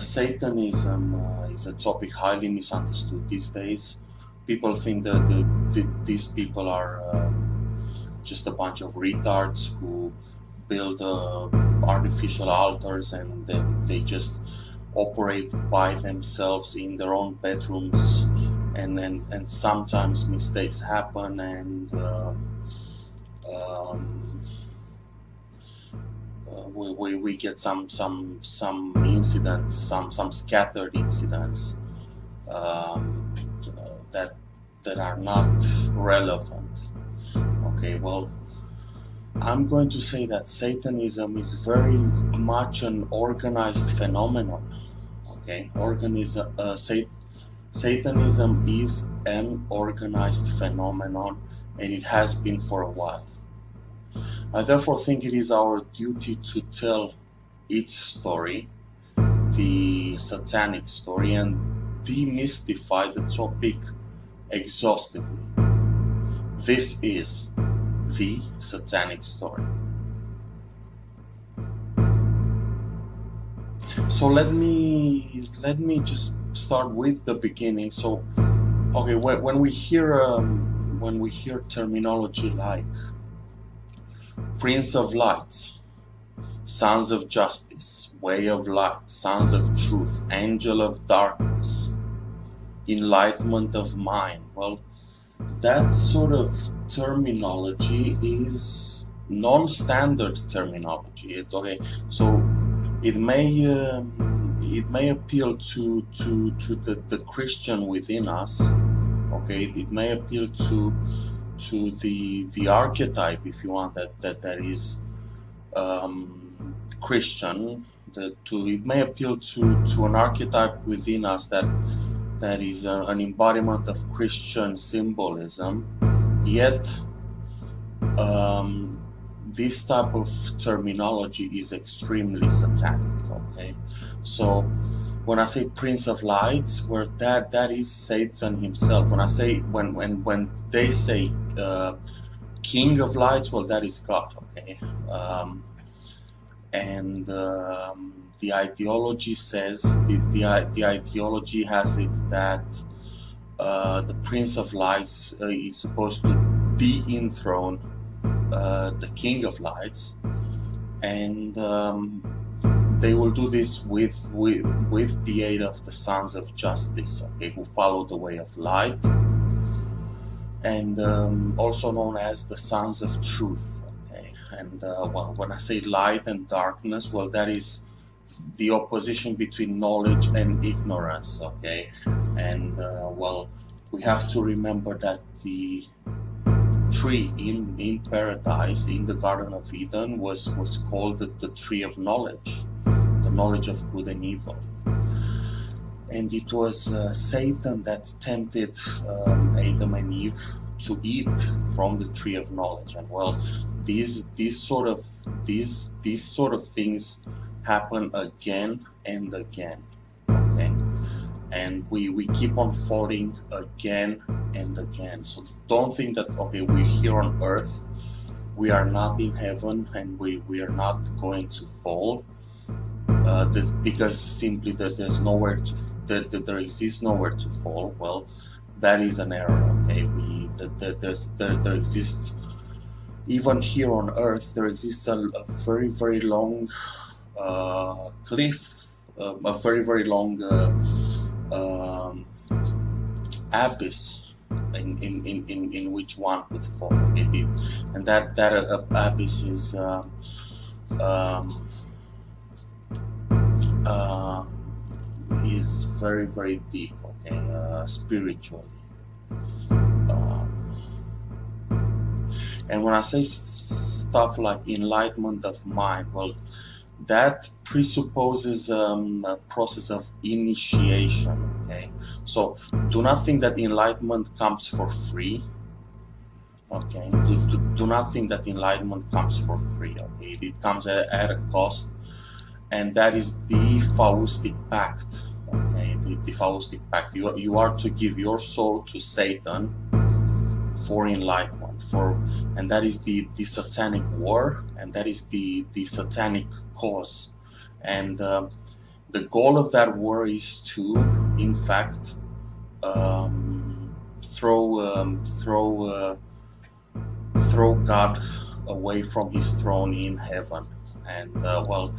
Satanism uh, is a topic highly misunderstood these days. People think that the, the, these people are um, just a bunch of retards who build uh, artificial altars and then they just operate by themselves in their own bedrooms and and, and sometimes mistakes happen and uh, um, uh, we, we, we get some some some incidents some some scattered incidents um, uh, that that are not relevant. Okay well I'm going to say that Satanism is very much an organized phenomenon okay? Organism uh, Sat Satanism is an organized phenomenon and it has been for a while I therefore think it is our duty to tell its story, the satanic story, and demystify the topic exhaustively. This is the satanic story. So let me let me just start with the beginning. So, okay, when, we hear um, when we hear terminology like Prince of Light, Sons of Justice, Way of Light, Sons of Truth, Angel of Darkness, Enlightenment of Mind. Well, that sort of terminology is non-standard terminology. Okay, so it may um, it may appeal to to to the the Christian within us. Okay, it may appeal to to the the archetype, if you want, that that that is um, Christian. That to it may appeal to to an archetype within us that that is a, an embodiment of Christian symbolism. Yet, um, this type of terminology is extremely satanic. Okay, so when I say Prince of Lights, where that that is Satan himself. When I say when when when they say uh, King of Lights, well, that is God. Okay, um, and um, the ideology says the, the the ideology has it that uh, the Prince of Lights uh, is supposed to dethrone uh, the King of Lights, and um, they will do this with, with with the aid of the sons of justice okay who follow the way of light and um, also known as the sons of truth okay and uh, well, when I say light and darkness well that is the opposition between knowledge and ignorance okay and uh, well we have to remember that the tree in in paradise in the garden of eden was was called the, the tree of knowledge the knowledge of good and evil. And it was uh, Satan that tempted um, Adam and Eve to eat from the tree of knowledge. And well, these these sort of these these sort of things happen again and again. Okay, and we we keep on falling again and again. So don't think that okay we're here on earth we are not in heaven and we, we are not going to fall uh, because simply that there's nowhere to that, that there exists nowhere to fall well that is an error okay? We that, that there's there, there exists even here on earth there exists a, a very very long uh, cliff uh, a very very long uh, um, abyss in, in, in, in, in which one could fall it, it, and that that uh, abyss is uh, um, uh, is very very deep okay uh, spiritually. Um, and when I say stuff like enlightenment of mind well that presupposes um, a process of initiation okay? So do not think that enlightenment comes for free okay? Do, do, do not think that enlightenment comes for free okay? It comes at, at a cost and that is the Faustic Pact. The, the Faustic Pact. You, you are to give your soul to Satan for enlightenment, for and that is the the satanic war, and that is the the satanic cause, and uh, the goal of that war is to, in fact, um, throw um, throw uh, throw God away from His throne in heaven. And uh, well,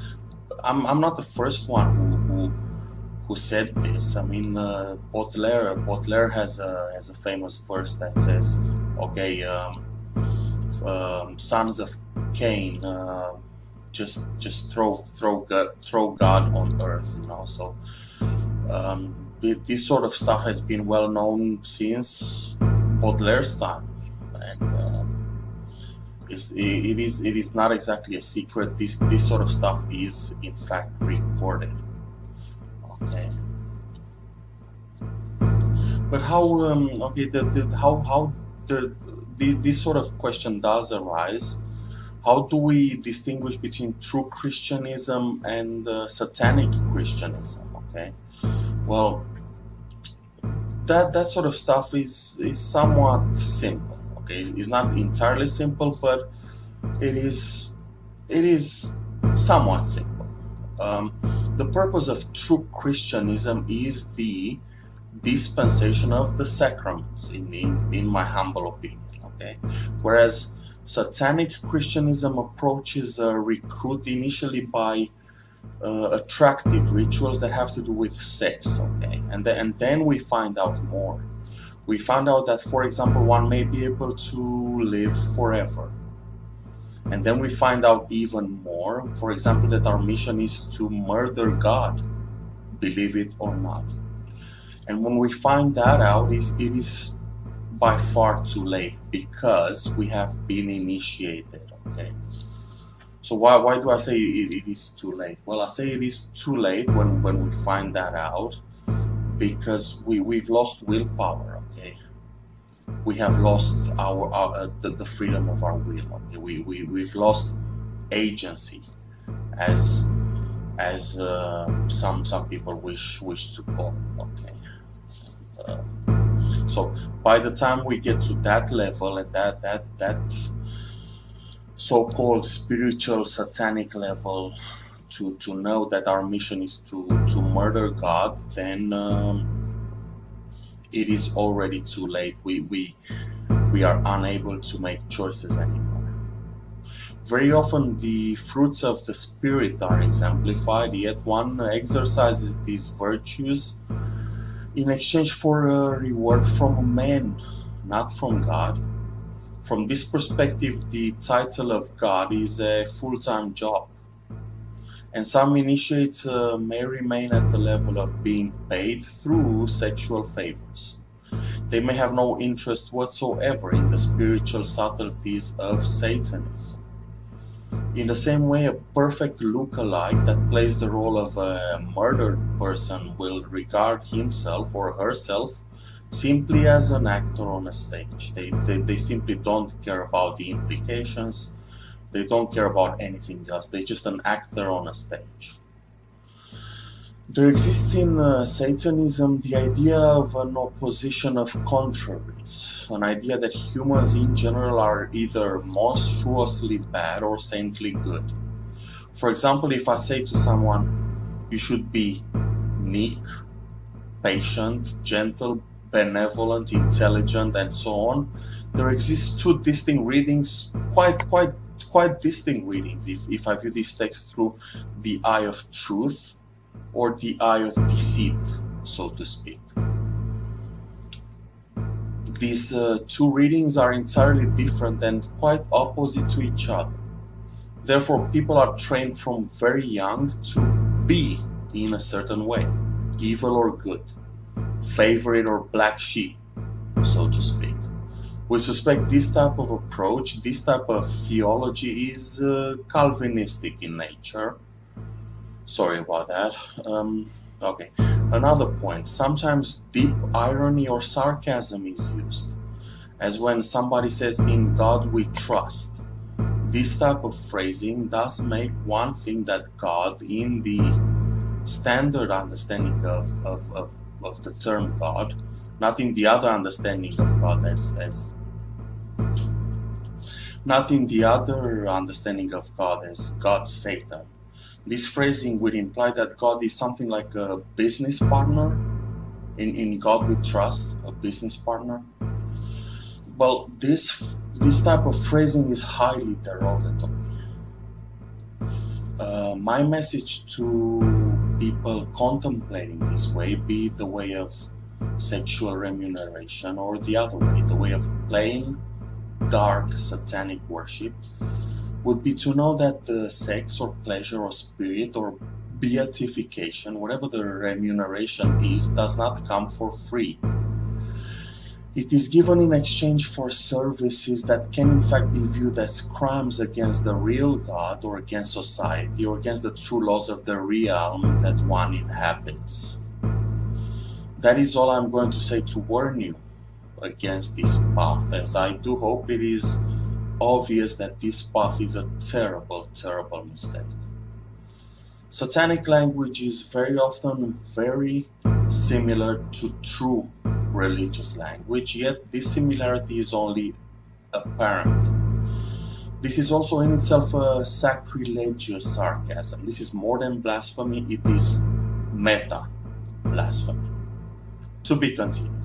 I'm I'm not the first one who who, who said this. I mean, uh, Baudelaire Baudelaire has a has a famous verse that says, "Okay, um, um, sons of Cain." Uh, just just throw throw God, throw God on earth, you know. So um, this sort of stuff has been well known since Baudelaire's time, and um, it, it is it is not exactly a secret. This this sort of stuff is in fact recorded. Okay. But how um, okay the, the how how the, the this sort of question does arise how do we distinguish between true Christianism and uh, satanic Christianism? Okay, well, that that sort of stuff is is somewhat simple. Okay, it's not entirely simple, but it is it is somewhat simple. Um, the purpose of true Christianism is the dispensation of the sacraments, in, in, in my humble opinion. Okay, whereas Satanic Christianism approaches a recruit initially by uh, attractive rituals that have to do with sex, okay? And, the, and then we find out more. We found out that, for example, one may be able to live forever. And then we find out even more, for example, that our mission is to murder God, believe it or not. And when we find that out, it is by far too late because we have been initiated okay? So why, why do I say it, it is too late? Well I say it is too late when when we find that out because we we've lost willpower we have lost our, our uh, the, the freedom of our will. Okay we, we we've lost agency as as uh, some some people wish wish to call okay? Uh, so by the time we get to that level and that that that so-called spiritual satanic level to to know that our mission is to to murder God then um, it is already too late we we we are unable to make choices anymore very often the fruits of the spirit are exemplified yet one exercises these virtues in exchange for a reward from man, not from God. From this perspective, the title of God is a full-time job. And some initiates uh, may remain at the level of being paid through sexual favors. They may have no interest whatsoever in the spiritual subtleties of Satanism. In the same way, a perfect look-alike that plays the role of a murdered person will regard himself or herself simply as an actor on a stage. They, they, they simply don't care about the implications, they don't care about anything else, they're just an actor on a stage. There exists in uh, Satanism the idea of an opposition of contraries, an idea that humans in general are either monstruously bad or saintly good. For example, if I say to someone, you should be meek, patient, gentle, benevolent, intelligent, and so on, there exists two distinct readings, quite, quite, quite distinct readings, if, if I view this text through the eye of truth or the eye of deceit, so to speak. These uh, two readings are entirely different and quite opposite to each other. Therefore, people are trained from very young to be in a certain way, evil or good, favorite or black sheep, so to speak. We suspect this type of approach, this type of theology is uh, Calvinistic in nature, Sorry about that. Um, okay, another point. Sometimes deep irony or sarcasm is used, as when somebody says, in God we trust. This type of phrasing does make one think that God, in the standard understanding of, of, of, of the term God, not in the other understanding of God as, as not in the other understanding of God as God Satan, This phrasing would imply that God is something like a business partner. In, in God we trust, a business partner. Well, this this type of phrasing is highly derogatory. Uh, my message to people contemplating this way, be it the way of sexual remuneration or the other way, the way of plain, dark, satanic worship, would be to know that the sex or pleasure or spirit or beatification, whatever the remuneration is, does not come for free. It is given in exchange for services that can in fact be viewed as crimes against the real God or against society or against the true laws of the realm that one inhabits. That is all I'm going to say to warn you against this path, as I do hope it is obvious that this path is a terrible, terrible mistake. Satanic language is very often very similar to true religious language, yet this similarity is only apparent. This is also in itself a sacrilegious sarcasm. This is more than blasphemy, it is meta blasphemy. To be continued.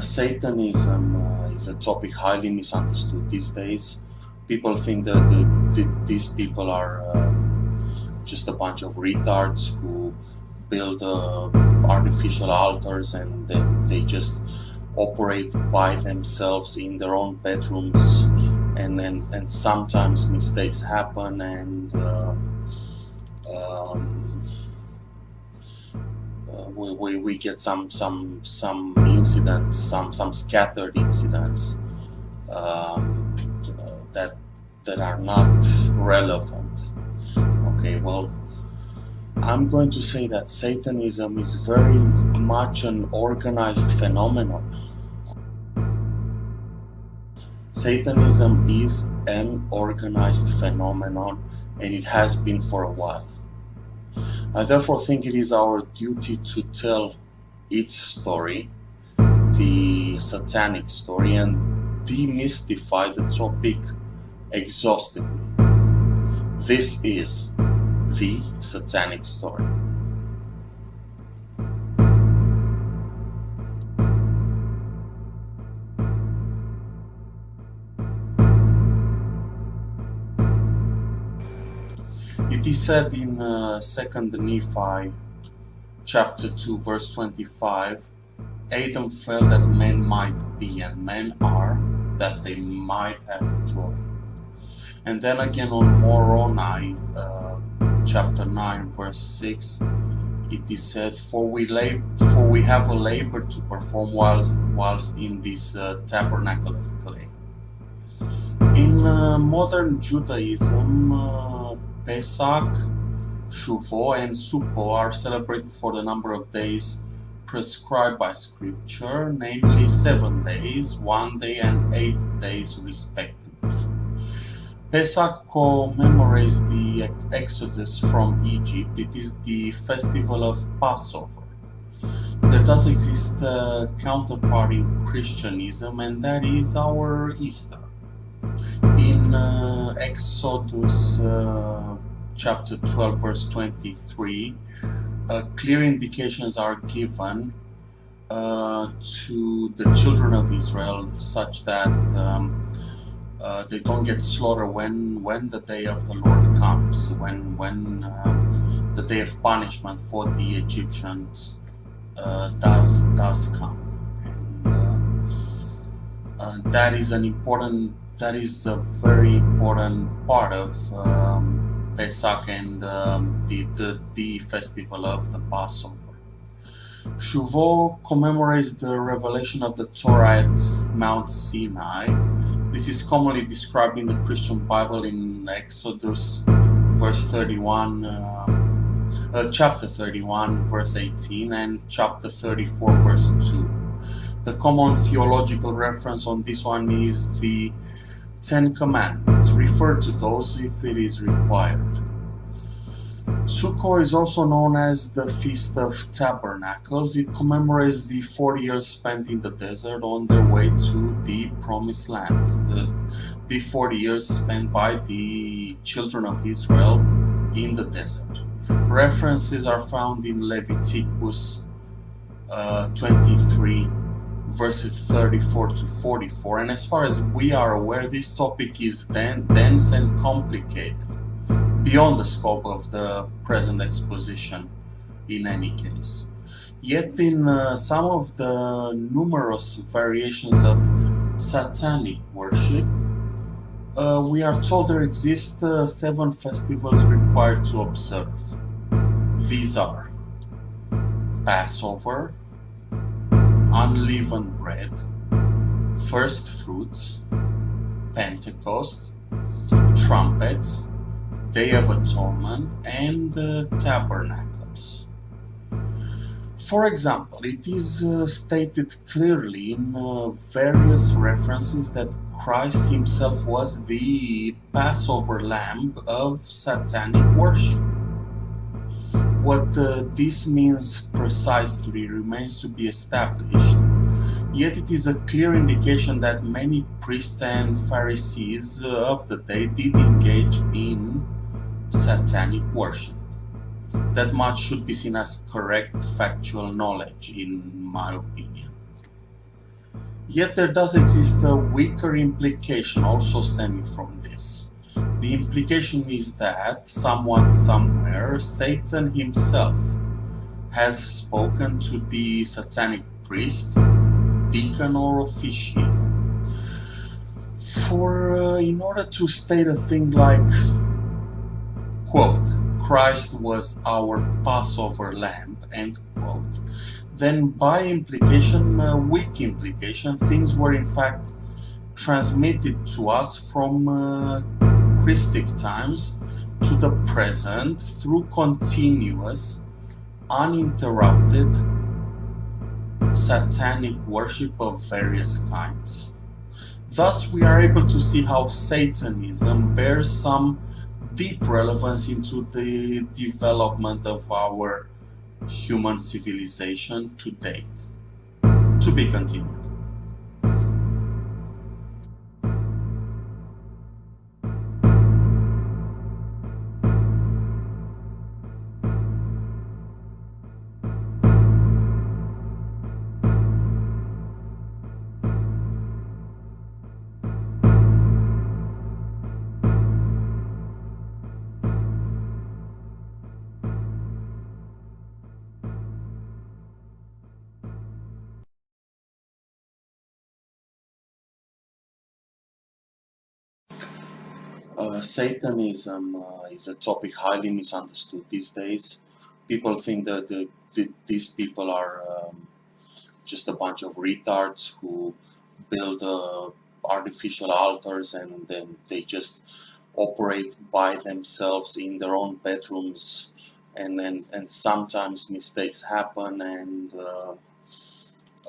Satanism uh, is a topic highly misunderstood these days. People think that the, the, these people are um, just a bunch of retards who build uh, artificial altars and then they just operate by themselves in their own bedrooms and and, and sometimes mistakes happen and uh, um, we, we, we get some some some incidents, some some scattered incidents um, that that are not relevant. Okay, well, I'm going to say that Satanism is very much an organized phenomenon. Satanism is an organized phenomenon and it has been for a while. I therefore think it is our duty to tell its story, the satanic story, and demystify the topic exhaustively. This is the satanic story. Is said in uh, Second Nephi, chapter two, verse twenty-five, Adam felt that men might be and men are, that they might have joy. And then again on Moroni, uh, chapter nine, verse six, it is said, "For we for we have a labor to perform whilst whilst in this uh, tabernacle of clay." In uh, modern Judaism uh, Pesach, Shavuot, and Sukkot are celebrated for the number of days prescribed by scripture, namely seven days, one day, and eight days respectively. Pesach commemorates the exodus from Egypt. It is the festival of Passover. There does exist a counterpart in Christianism, and that is our Easter. In uh, Exodus uh, chapter 12, verse 23, uh, clear indications are given uh, to the children of Israel such that um, uh, they don't get slaughtered when when the day of the Lord comes, when when um, the day of punishment for the Egyptians uh, does does come, and that is an important that is a very important part of um, Pesach and um, the, the, the festival of the Passover. Shavuot commemorates the revelation of the Torah at Mount Sinai. This is commonly described in the Christian Bible in Exodus verse 31, uh, uh, chapter 31, verse 18, and chapter 34, verse 2. The common theological reference on this one is the Ten Commandments. Refer to those if it is required. Sukkot is also known as the Feast of Tabernacles. It commemorates the 40 years spent in the desert on their way to the Promised Land. The, the 40 years spent by the children of Israel in the desert. References are found in Leviticus uh, 23 verses 34 to 44 and as far as we are aware this topic is then dense and complicated beyond the scope of the present exposition in any case. Yet in uh, some of the numerous variations of satanic worship, uh, we are told there exist uh, seven festivals required to observe. These are Passover, unleavened bread, first fruits, Pentecost, trumpets, Day of Atonement, and the Tabernacles. For example, it is uh, stated clearly in uh, various references that Christ himself was the Passover lamb of satanic worship. What uh, this means precisely remains to be established, yet it is a clear indication that many priests and Pharisees of the day did engage in satanic worship. That much should be seen as correct factual knowledge, in my opinion. Yet there does exist a weaker implication also stemming from this. The implication is that, somewhat somewhere, Satan himself has spoken to the satanic priest, deacon or official. For, uh, in order to state a thing like quote, Christ was our Passover lamb, end quote, then by implication, uh, weak implication, things were in fact transmitted to us from uh, Times to the present through continuous, uninterrupted satanic worship of various kinds. Thus, we are able to see how Satanism bears some deep relevance into the development of our human civilization to date. To be continued. Satanism uh, is a topic highly misunderstood these days. People think that the, the, these people are um, just a bunch of retards who build uh, artificial altars and then they just operate by themselves in their own bedrooms and and, and sometimes mistakes happen and uh,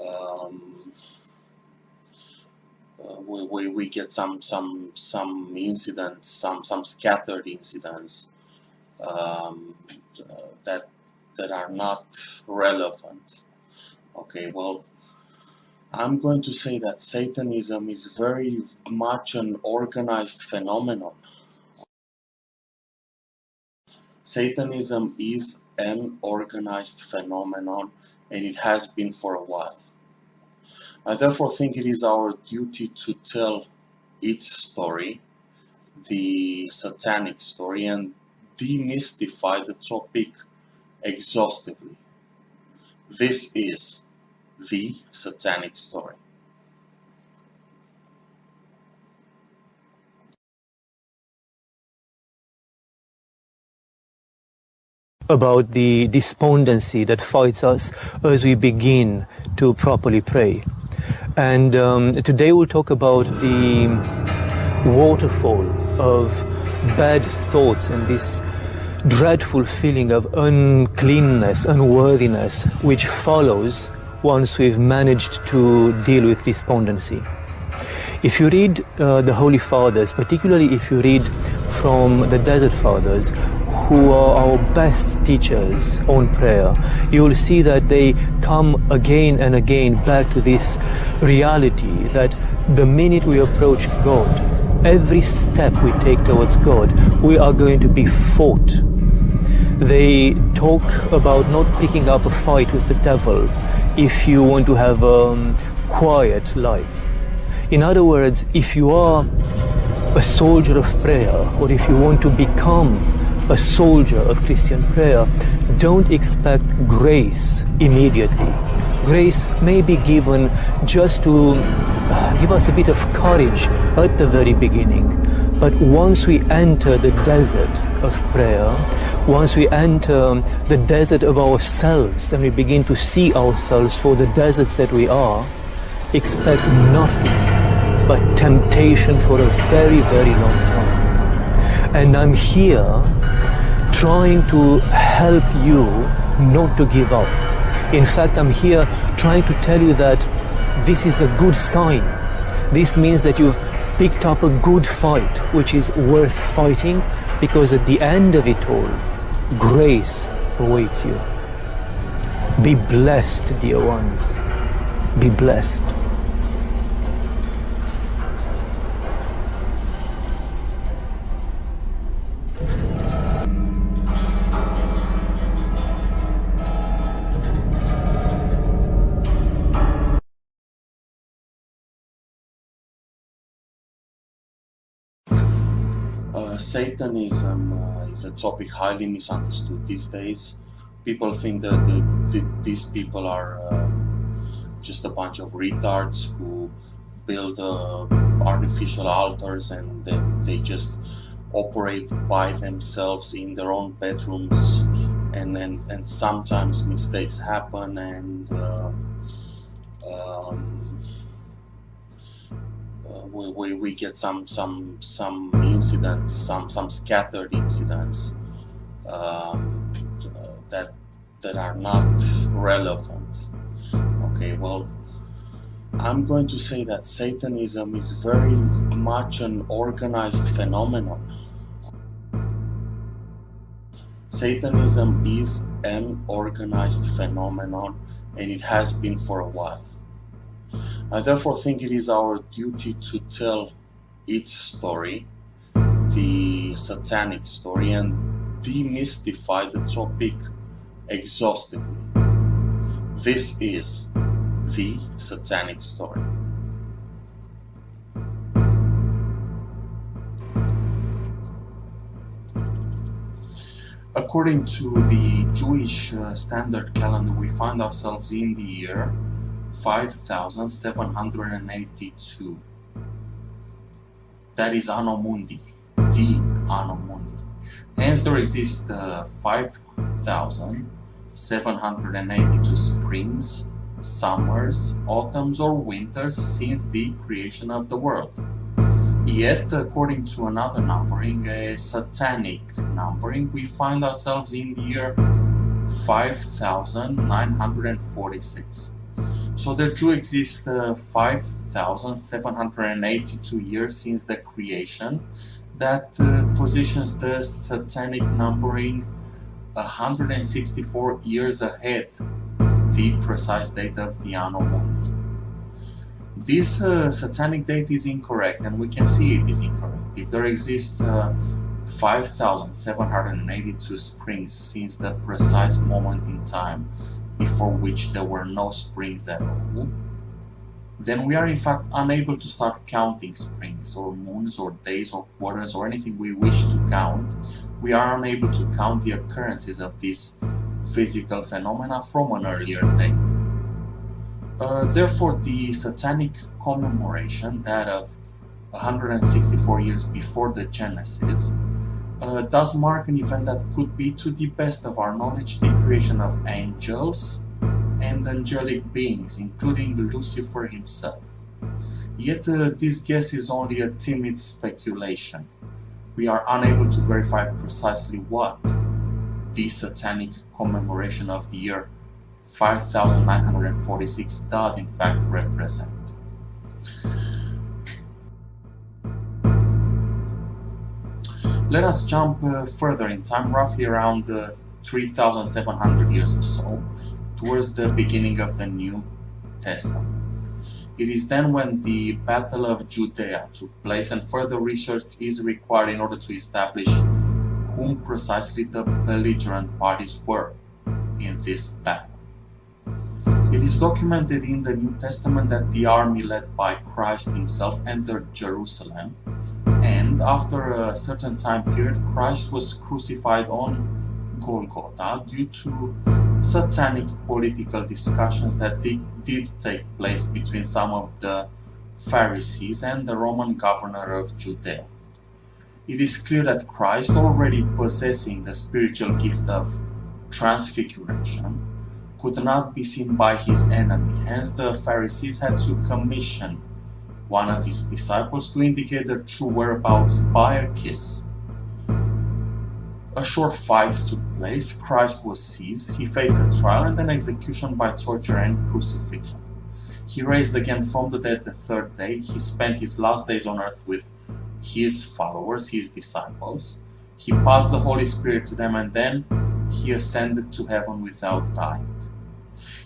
um, uh, we, we, we get some some some incidents, some some scattered incidents um, uh, that that are not relevant. Okay, well, I'm going to say that Satanism is very much an organized phenomenon. Satanism is an organized phenomenon and it has been for a while. I therefore think it is our duty to tell its story, the satanic story, and demystify the topic exhaustively. This is the satanic story. about the despondency that fights us as we begin to properly pray. And um, today we'll talk about the waterfall of bad thoughts and this dreadful feeling of uncleanness, unworthiness, which follows once we've managed to deal with despondency. If you read uh, the Holy Fathers, particularly if you read from the Desert Fathers, who are our best teachers on prayer, you will see that they come again and again back to this reality that the minute we approach God, every step we take towards God, we are going to be fought. They talk about not picking up a fight with the devil if you want to have a um, quiet life. In other words, if you are a soldier of prayer, or if you want to become a soldier of Christian prayer, don't expect grace immediately. Grace may be given just to uh, give us a bit of courage at the very beginning. But once we enter the desert of prayer, once we enter the desert of ourselves and we begin to see ourselves for the deserts that we are, expect nothing but temptation for a very, very long time. And I'm here trying to help you not to give up. In fact, I'm here trying to tell you that this is a good sign. This means that you've picked up a good fight, which is worth fighting, because at the end of it all, grace awaits you. Be blessed, dear ones. Be blessed. Satanism uh, is a topic highly misunderstood these days. People think that the, the, these people are um, just a bunch of retards who build uh, artificial altars and then they just operate by themselves in their own bedrooms and and, and sometimes mistakes happen and uh, um, we, we, get some some some incidents, some some scattered incidents um, that that are not relevant. Okay, well, I'm going to say that Satanism is very much an organized phenomenon. Satanism is an organized phenomenon and it has been for a while. I therefore think it is our duty to tell its story, the satanic story, and demystify the topic exhaustively. This is the satanic story. According to the Jewish uh, standard calendar, we find ourselves in the year 5782. That is Anno Mundi, the Anno Mundi. Hence there exist uh, 5782 springs, summers, autumns or winters since the creation of the world. Yet, according to another numbering, a satanic numbering, we find ourselves in the year 5946. So there do exist uh, 5,782 years since the creation that uh, positions the satanic numbering 164 years ahead the precise date of the Mundi. This uh, satanic date is incorrect and we can see it is incorrect. If there exists uh, 5,782 springs since the precise moment in time before which there were no springs at all, then we are in fact unable to start counting springs or moons or days or quarters or anything we wish to count. We are unable to count the occurrences of these physical phenomena from an earlier date. Uh, therefore, the satanic commemoration, that of 164 years before the Genesis, uh, does mark an event that could be, to the best of our knowledge, the creation of angels and angelic beings, including Lucifer himself. Yet uh, this guess is only a timid speculation. We are unable to verify precisely what the satanic commemoration of the year 5946 does in fact represent. Let us jump uh, further in time, roughly around uh, 3,700 years or so, towards the beginning of the New Testament. It is then when the Battle of Judea took place and further research is required in order to establish whom precisely the belligerent parties were in this battle. It is documented in the New Testament that the army led by Christ himself entered Jerusalem and after a certain time period Christ was crucified on Golgotha due to satanic political discussions that did, did take place between some of the Pharisees and the Roman governor of Judea. It is clear that Christ, already possessing the spiritual gift of transfiguration, could not be seen by his enemy. Hence, the Pharisees had to commission one of his disciples to indicate their true whereabouts by a kiss. A short fight took place, Christ was seized, he faced a trial and then execution by torture and crucifixion. He raised again from the dead the third day, he spent his last days on earth with his followers, his disciples. He passed the Holy Spirit to them and then he ascended to heaven without dying.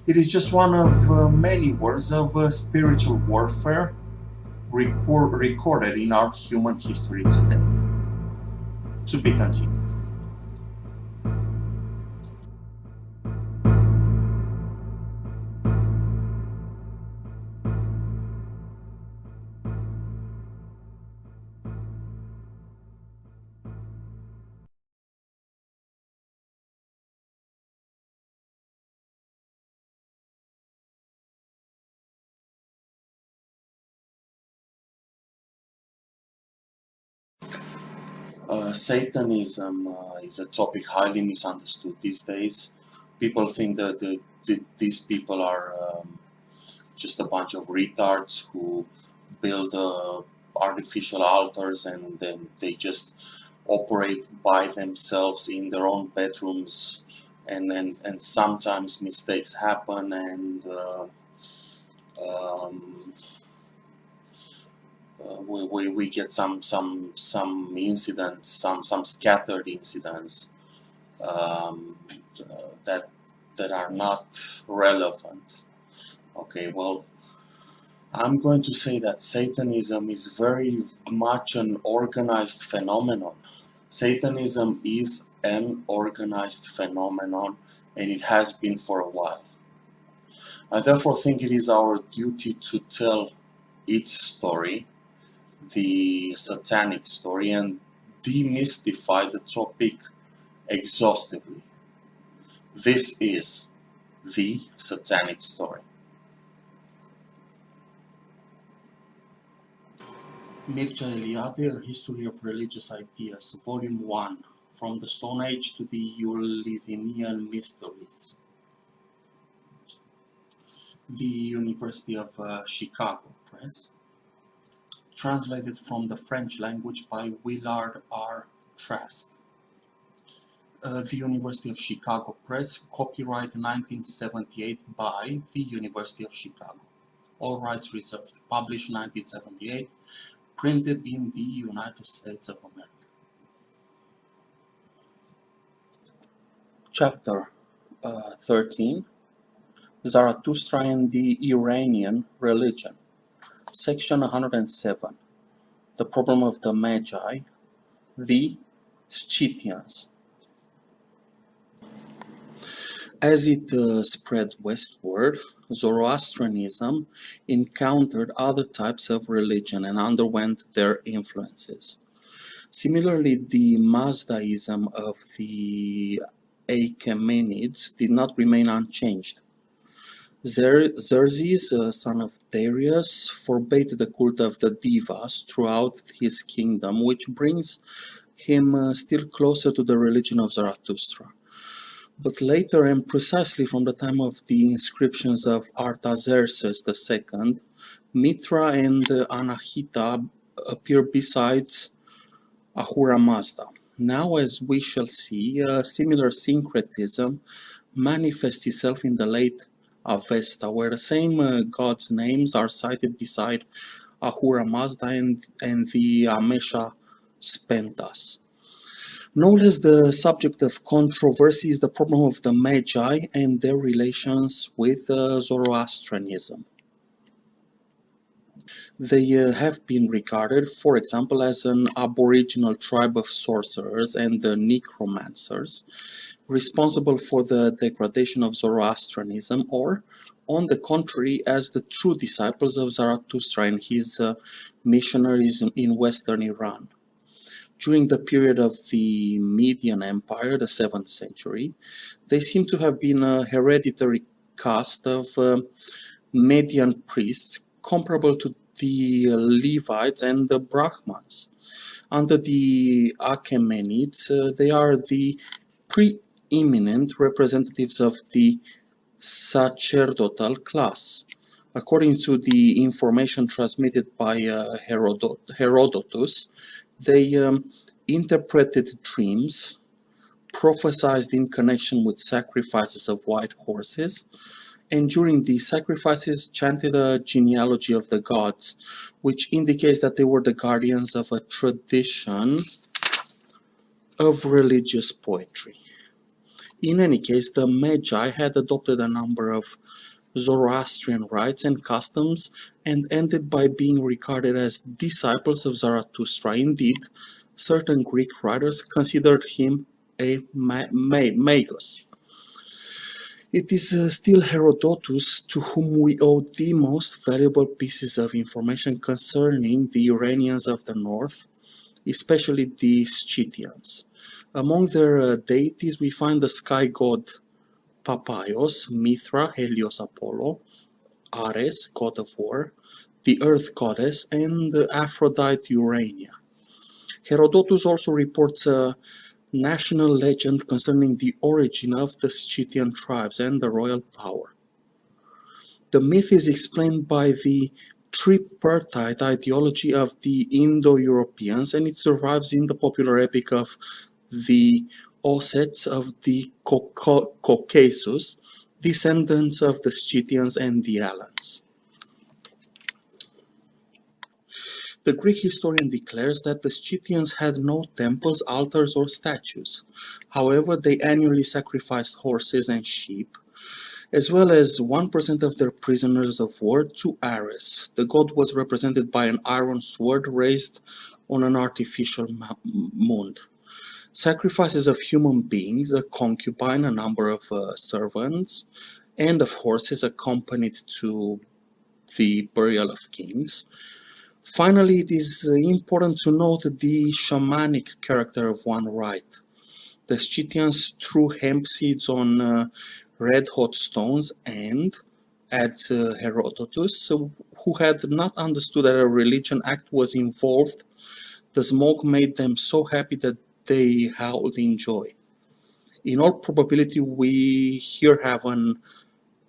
It is just one of uh, many words of uh, spiritual warfare record recorded in our human history to date. To be continued. Satanism uh, is a topic highly misunderstood these days. People think that the, the, these people are um, just a bunch of retards who build uh, artificial altars and then they just operate by themselves in their own bedrooms and and, and sometimes mistakes happen and uh, um, uh, we, we, we get some some some incidents, some some scattered incidents um, uh, that that are not relevant. Okay, well, I'm going to say that Satanism is very much an organized phenomenon. Satanism is an organized phenomenon and it has been for a while. I therefore think it is our duty to tell its story the satanic story and demystify the topic exhaustively. This is the satanic story. Mircea Eliade, History of Religious Ideas, Volume 1, From the Stone Age to the Eleusinian Mysteries. The University of uh, Chicago Press translated from the French language by Willard R. Trask. Uh, the University of Chicago Press, copyright 1978 by the University of Chicago. All rights reserved. Published 1978, printed in the United States of America. Chapter uh, 13 Zarathustra and the Iranian Religion Section 107 The Problem of the Magi The Scythians As it uh, spread westward, Zoroastrianism encountered other types of religion and underwent their influences. Similarly, the Mazdaism of the Achaemenids did not remain unchanged. Xerxes, uh, son of Darius, forbade the cult of the Devas throughout his kingdom, which brings him uh, still closer to the religion of Zarathustra. But later, and precisely from the time of the inscriptions of Artaxerxes II, Mithra and uh, Anahita appear besides Ahura Mazda. Now, as we shall see, a similar syncretism manifests itself in the late Avesta, where the same uh, gods' names are cited beside Ahura Mazda and, and the Amesha Spentas. No less the subject of controversy is the problem of the Magi and their relations with uh, Zoroastrianism. They uh, have been regarded, for example, as an aboriginal tribe of sorcerers and the necromancers, responsible for the degradation of Zoroastrianism, or, on the contrary, as the true disciples of Zarathustra and his uh, missionaries in western Iran. During the period of the Median Empire, the 7th century, they seem to have been a hereditary caste of uh, Median priests comparable to the Levites and the Brahmans. Under the Achaemenids, uh, they are the preeminent representatives of the sacerdotal class. According to the information transmitted by uh, Herodot Herodotus, they um, interpreted dreams, prophesied in connection with sacrifices of white horses, and during the sacrifices chanted a genealogy of the gods, which indicates that they were the guardians of a tradition of religious poetry. In any case, the Magi had adopted a number of Zoroastrian rites and customs and ended by being regarded as disciples of Zarathustra. Indeed, certain Greek writers considered him a magus. It is uh, still Herodotus to whom we owe the most valuable pieces of information concerning the Iranians of the north, especially the Scythians. Among their uh, deities we find the sky god Papaios, Mithra, Helios, Apollo, Ares, god of war, the earth goddess, and Aphrodite Urania. Herodotus also reports a national legend concerning the origin of the Scythian tribes and the royal power. The myth is explained by the tripartite ideology of the Indo-Europeans and it survives in the popular epic of the Ossets of the Caucasus, descendants of the Scythians and the Alans. The Greek historian declares that the Scythians had no temples, altars, or statues. However, they annually sacrificed horses and sheep, as well as 1% of their prisoners of war to Ares. The god was represented by an iron sword raised on an artificial mound. Sacrifices of human beings, a concubine, a number of uh, servants, and of horses accompanied to the burial of kings Finally, it is uh, important to note the shamanic character of one rite. The Scythians threw hemp seeds on uh, red-hot stones and, at uh, Herodotus, who had not understood that a religion act was involved, the smoke made them so happy that they howled in joy. In all probability, we here have an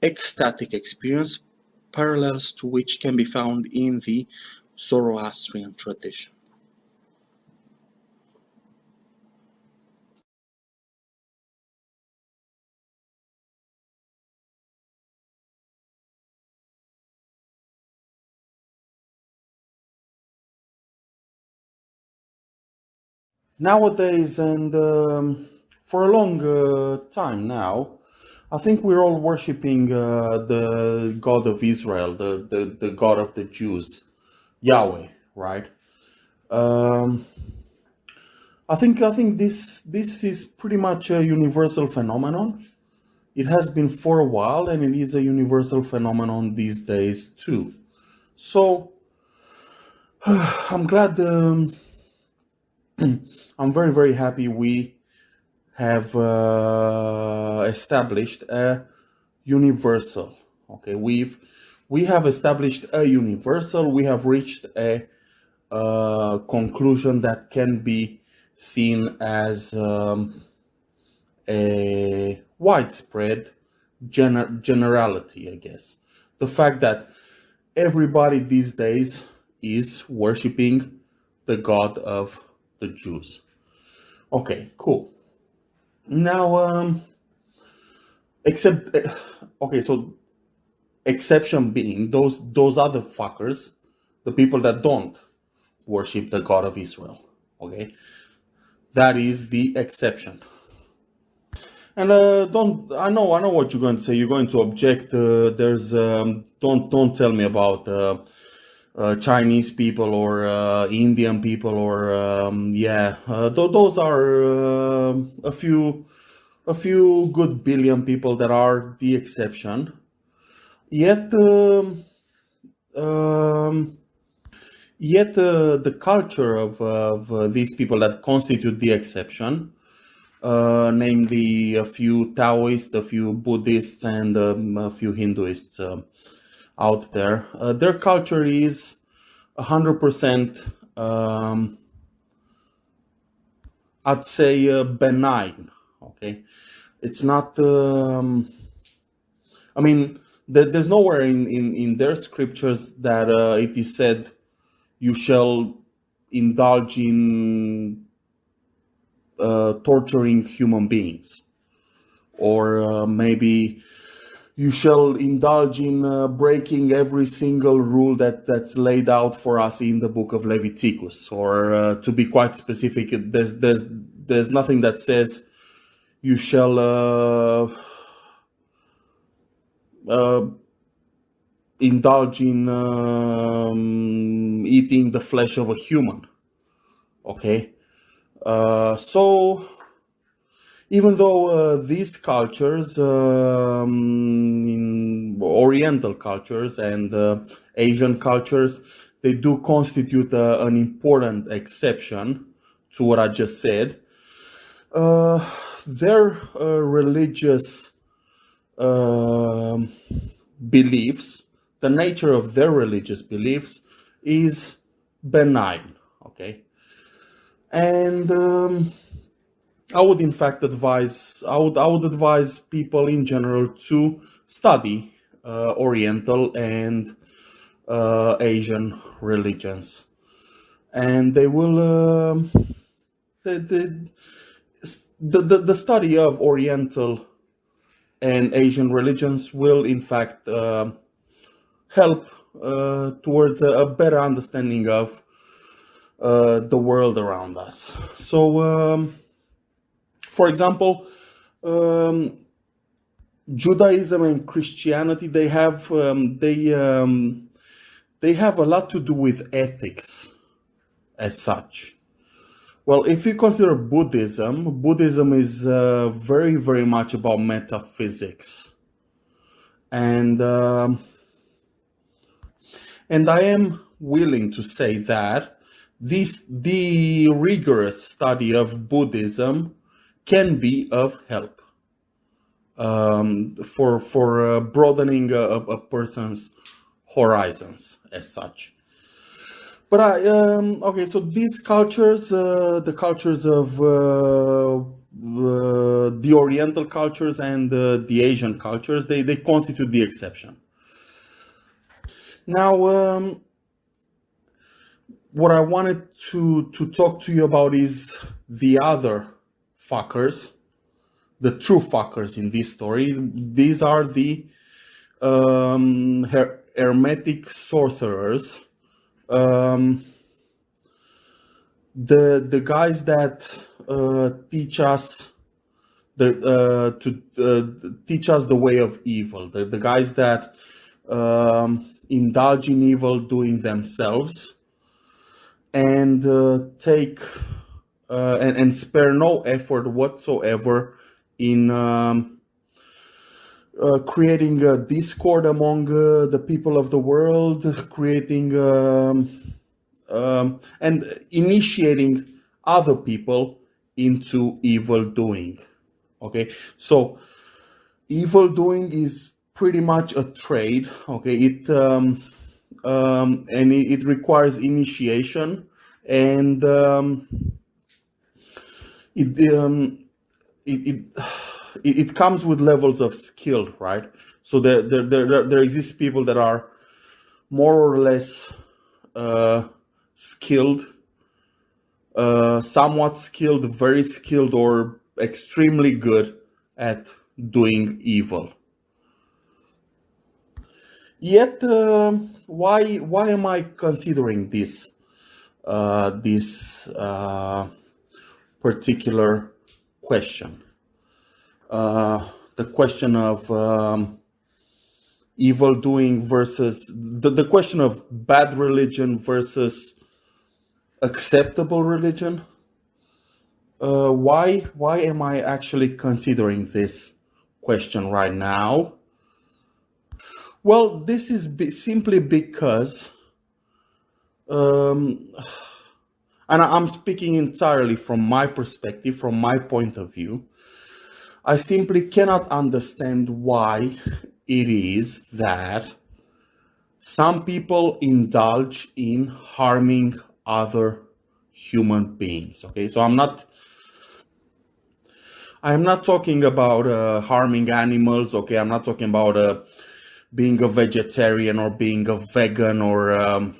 ecstatic experience, parallels to which can be found in the Zoroastrian tradition. Nowadays, and um, for a long uh, time now, I think we're all worshipping uh, the God of Israel, the, the, the God of the Jews. Yahweh, right? Um, I think I think this this is pretty much a universal phenomenon. It has been for a while, and it is a universal phenomenon these days too. So I'm glad. Um, I'm very very happy we have uh, established a universal. Okay, we've we have established a universal, we have reached a, a conclusion that can be seen as um, a widespread gener generality, I guess. The fact that everybody these days is worshipping the God of the Jews. Okay, cool. Now, um, except, eh, okay, so exception being those those other fuckers, the people that don't worship the God of Israel. Okay, that is the exception. And uh, don't I know I know what you're going to say. You're going to object. Uh, there's um, don't don't tell me about uh, uh, Chinese people or uh, Indian people or um, yeah, uh, th- those are uh, a few a few good billion people that are the exception. Yet, um, um, yet uh, the culture of, of uh, these people that constitute the exception, uh, namely a few Taoists, a few Buddhists, and um, a few Hinduists uh, out there, uh, their culture is 100%, um, I'd say, uh, benign. Okay, it's not. Um, I mean, there, there's nowhere in, in, in their scriptures that uh, it is said, "You shall indulge in uh, torturing human beings," or uh, maybe you shall indulge in uh, breaking every single rule that that's laid out for us in the book of Leviticus. Or uh, to be quite specific, there's there's there's nothing that says you shall uh, uh, indulge in um, eating the flesh of a human. Okay, uh, so even though uh, these cultures, um, in Oriental cultures and uh, Asian cultures, they do constitute uh, an important exception to what I just said. Uh, their uh, religious um, beliefs, the nature of their religious beliefs is benign. Okay, and um, I would in fact advise I would I would advise people in general to study uh, Oriental and uh, Asian religions, and they will um the, the the study of Oriental and Asian religions will in fact uh, help uh, towards a, a better understanding of uh, the world around us. So. Um, for example, um, Judaism and Christianity they have um, they um, they have a lot to do with ethics as such. Well, if you consider Buddhism, Buddhism is uh, very very much about metaphysics, and um, and I am willing to say that this the rigorous study of Buddhism can be of help um, for for uh, broadening a, a person's horizons as such. But I um, okay, so these cultures, uh, the cultures of uh, uh, the Oriental cultures and uh, the Asian cultures, they they constitute the exception. Now, um, what I wanted to to talk to you about is the other fuckers, the true fuckers in this story. These are the um, her- hermetic sorcerers. Um, the the guys that uh, teach us the uh, to uh, teach us the way of evil. The the guys that um, indulge in evil doing themselves and uh, take uh, and, and spare no effort whatsoever in um, uh, creating a discord among uh, the people of the world, creating um, um, and initiating other people into evil doing. Okay, so evil doing is pretty much a trade. Okay, it um, um, and it, it requires initiation and um, it um it, it it comes with levels of skill right so there there there, there there exists people that are more or less uh skilled uh, somewhat skilled, very skilled, or extremely good at doing evil. Yet, uh, why why am I considering this uh, this uh, particular question? Uh, the question of um, evil doing versus the, the question of bad religion versus acceptable religion. Uh, why why am I actually considering this question right now? Well, this is be simply because, um, and I'm speaking entirely from my perspective, from my point of view. I simply cannot understand why it is that some people indulge in harming other human beings. Okay, so I'm not I'm not talking about uh, harming animals. Okay, I'm not talking about uh, being a vegetarian or being a vegan or um,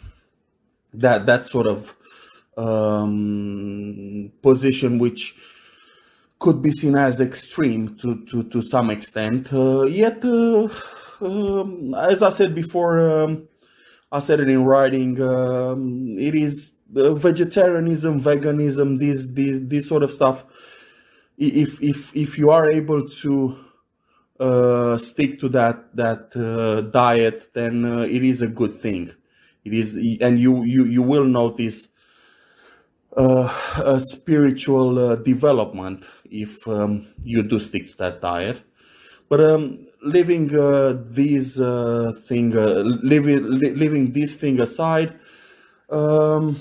that that sort of um, position, which could be seen as extreme to to to some extent. Uh, yet, uh, um, as I said before, um, I said it in writing. Um, it is uh, vegetarianism, veganism, this this this sort of stuff. If if if you are able to uh, stick to that that uh, diet, then uh, it is a good thing. It is, and you you you will notice uh, spiritual uh, development if um, you do stick to that diet. But um, leaving uh, these uh, thing, uh, leaving leaving this thing aside, um,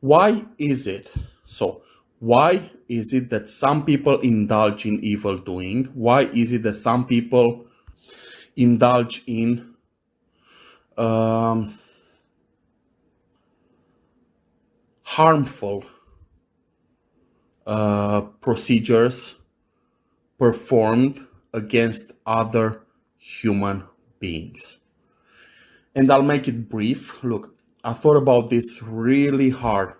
why is it so? Why is it that some people indulge in evil doing? Why is it that some people indulge in um, harmful uh, procedures performed against other human beings. And I'll make it brief. Look, I thought about this really hard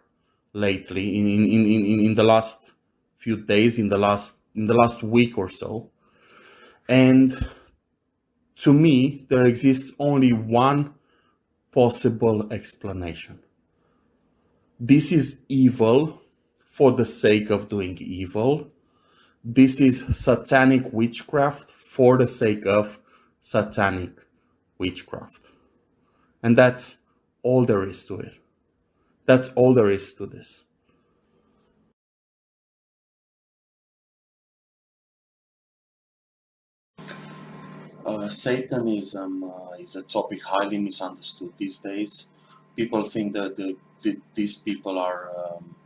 lately in, in, in, in, in the last few days, in the last in the last week or so. And to me, there exists only one possible explanation. This is evil for the sake of doing evil. This is satanic witchcraft for the sake of satanic witchcraft. And that's all there is to it. That's all there is to this. Uh, Satanism uh, is a topic highly misunderstood these days. People think that the, the, these people are um,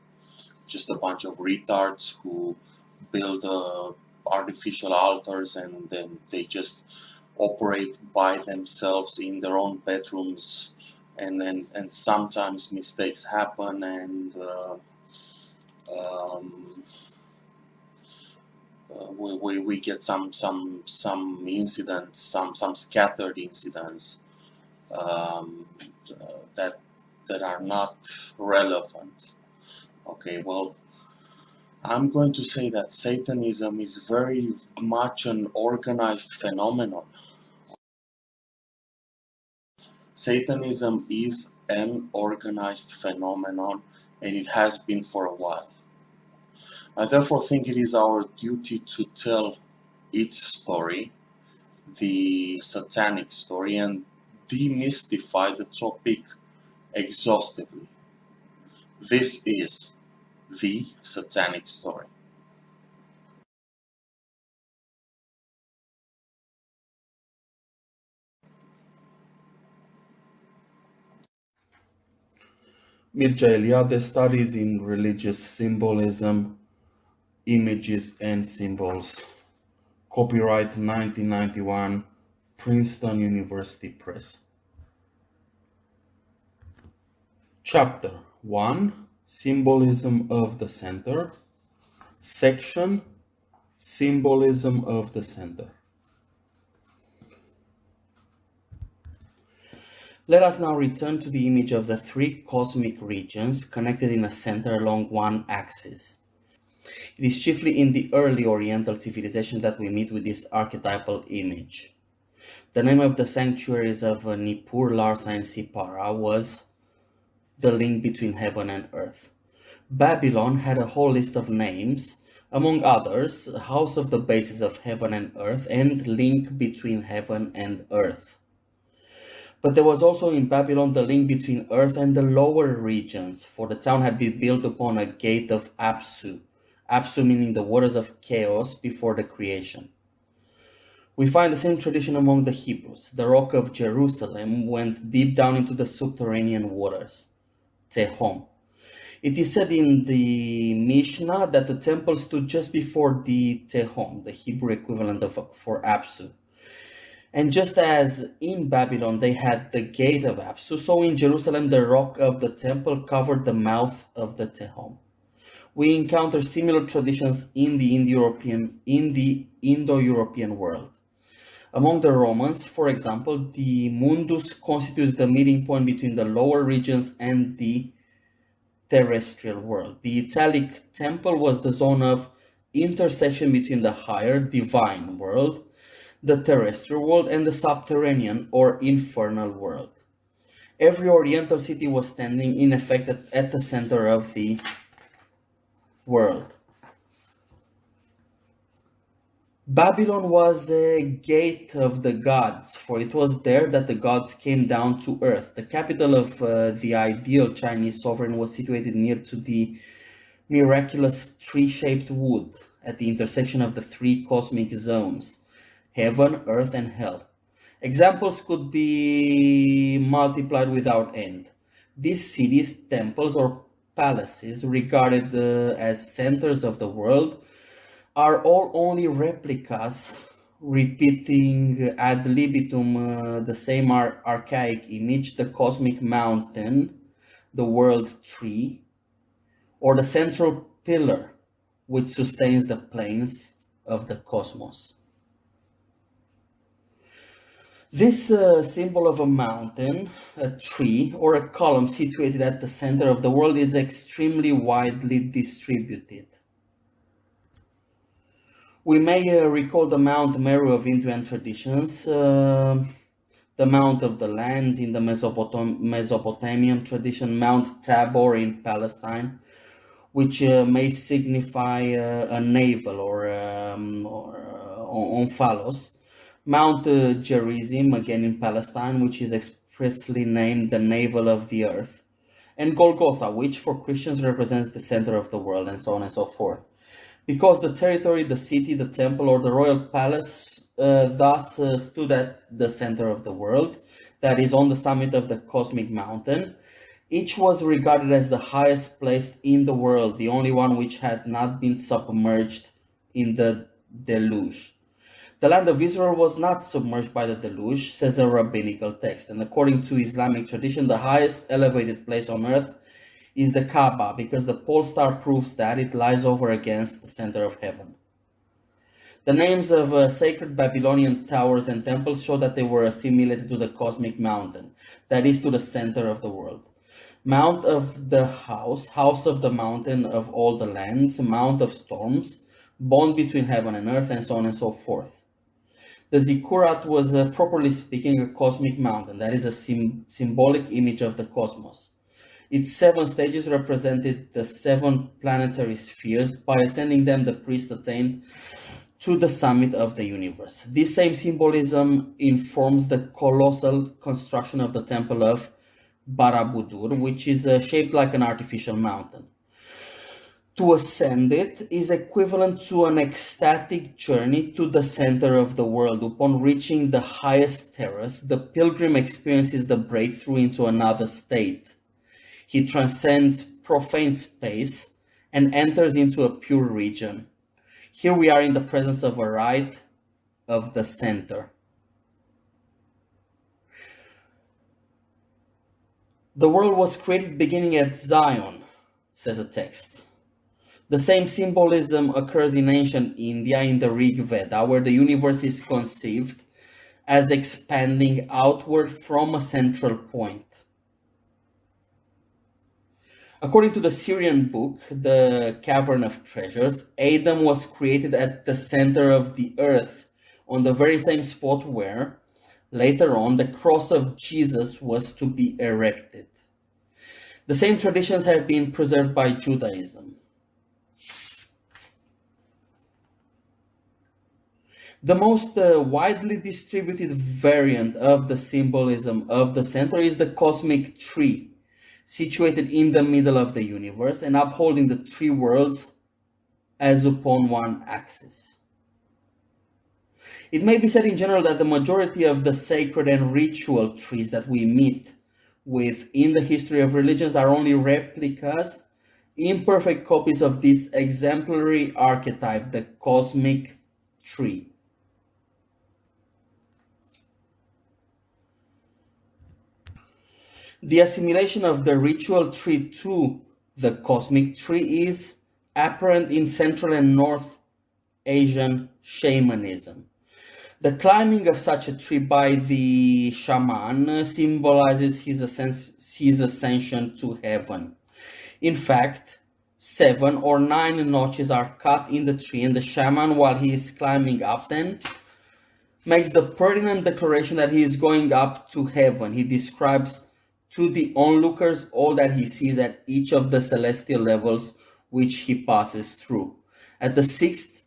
just a bunch of retards who build uh, artificial altars and then they just operate by themselves in their own bedrooms. And then and sometimes mistakes happen and uh, um, uh, we, we, we get some some some incidents some some scattered incidents um, uh, that that are not relevant Okay, well, I'm going to say that Satanism is very much an organized phenomenon. Satanism is an organized phenomenon and it has been for a while. I therefore think it is our duty to tell its story, the satanic story, and demystify the topic exhaustively. This is the satanic story. Mircea Eliade studies in religious symbolism, images and symbols. Copyright 1991, Princeton University Press. Chapter 1 Symbolism of the Center. Section Symbolism of the Center. Let us now return to the image of the three cosmic regions connected in a center along one axis. It is chiefly in the early Oriental civilization that we meet with this archetypal image. The name of the sanctuaries of uh, Nippur, Larsa, and Sippara was the link between heaven and earth. Babylon had a whole list of names, among others, House of the Bases of Heaven and Earth and Link between Heaven and Earth. But there was also in Babylon the link between earth and the lower regions, for the town had been built upon a gate of Apsu, Apsu meaning the waters of chaos before the creation. We find the same tradition among the Hebrews. The rock of Jerusalem went deep down into the subterranean waters, Tehom. It is said in the Mishnah that the temple stood just before the Tehom, the Hebrew equivalent of for Apsu. And just as in Babylon they had the gate of Apsu, so in Jerusalem the rock of the temple covered the mouth of the Tehom. We encounter similar traditions in the Indo-European in the Indo-European world. Among the Romans, for example, the mundus constitutes the meeting point between the lower regions and the terrestrial world. The Italic temple was the zone of intersection between the higher divine world the terrestrial world and the subterranean or infernal world. Every oriental city was standing in effect at, at the center of the world. Babylon was a gate of the gods, for it was there that the gods came down to earth. The capital of uh, the ideal Chinese sovereign was situated near to the miraculous tree-shaped wood at the intersection of the three cosmic zones heaven, earth, and hell. Examples could be multiplied without end. These cities, temples, or palaces, regarded uh, as centers of the world, are all only replicas repeating ad libitum uh, the same ar archaic image, the cosmic mountain, the world tree, or the central pillar which sustains the planes of the cosmos. This uh, symbol of a mountain, a tree, or a column situated at the center of the world is extremely widely distributed. We may uh, recall the Mount Meru of Indian traditions, uh, the Mount of the Lands in the Mesopotam Mesopotamian tradition, Mount Tabor in Palestine, which uh, may signify uh, a navel or, um, or uh, Mount uh, Gerizim, again in Palestine, which is expressly named the navel of the earth, and Golgotha, which for Christians represents the center of the world, and so on and so forth. Because the territory, the city, the temple, or the royal palace uh, thus uh, stood at the center of the world, that is on the summit of the cosmic mountain, each was regarded as the highest place in the world, the only one which had not been submerged in the deluge. The land of Israel was not submerged by the deluge, says a rabbinical text. And according to Islamic tradition, the highest elevated place on earth is the Kaaba, because the pole star proves that it lies over against the center of heaven. The names of uh, sacred Babylonian towers and temples show that they were assimilated to the cosmic mountain, that is to the center of the world. Mount of the house, house of the mountain of all the lands, mount of storms, bond between heaven and earth, and so on and so forth. The zikkurat was, uh, properly speaking, a cosmic mountain. That is a sim symbolic image of the cosmos. Its seven stages represented the seven planetary spheres. By ascending them, the priest attained to the summit of the universe. This same symbolism informs the colossal construction of the temple of Barabudur, which is uh, shaped like an artificial mountain to ascend it is equivalent to an ecstatic journey to the center of the world. Upon reaching the highest terrace, the pilgrim experiences the breakthrough into another state. He transcends profane space and enters into a pure region. Here we are in the presence of a rite of the center. The world was created beginning at Zion, says a text. The same symbolism occurs in ancient India in the Rig Veda, where the universe is conceived as expanding outward from a central point. According to the Syrian book, The Cavern of Treasures, Adam was created at the center of the earth, on the very same spot where, later on, the cross of Jesus was to be erected. The same traditions have been preserved by Judaism. The most uh, widely distributed variant of the symbolism of the center is the cosmic tree, situated in the middle of the universe and upholding the three worlds as upon one axis. It may be said in general that the majority of the sacred and ritual trees that we meet with in the history of religions are only replicas, imperfect copies of this exemplary archetype, the cosmic tree. The assimilation of the ritual tree to the cosmic tree is apparent in Central and North Asian shamanism. The climbing of such a tree by the shaman symbolizes his, his ascension to heaven. In fact, seven or nine notches are cut in the tree, and the shaman, while he is climbing up them, makes the pertinent declaration that he is going up to heaven. He describes to the onlookers all that he sees at each of the celestial levels which he passes through. At the sixth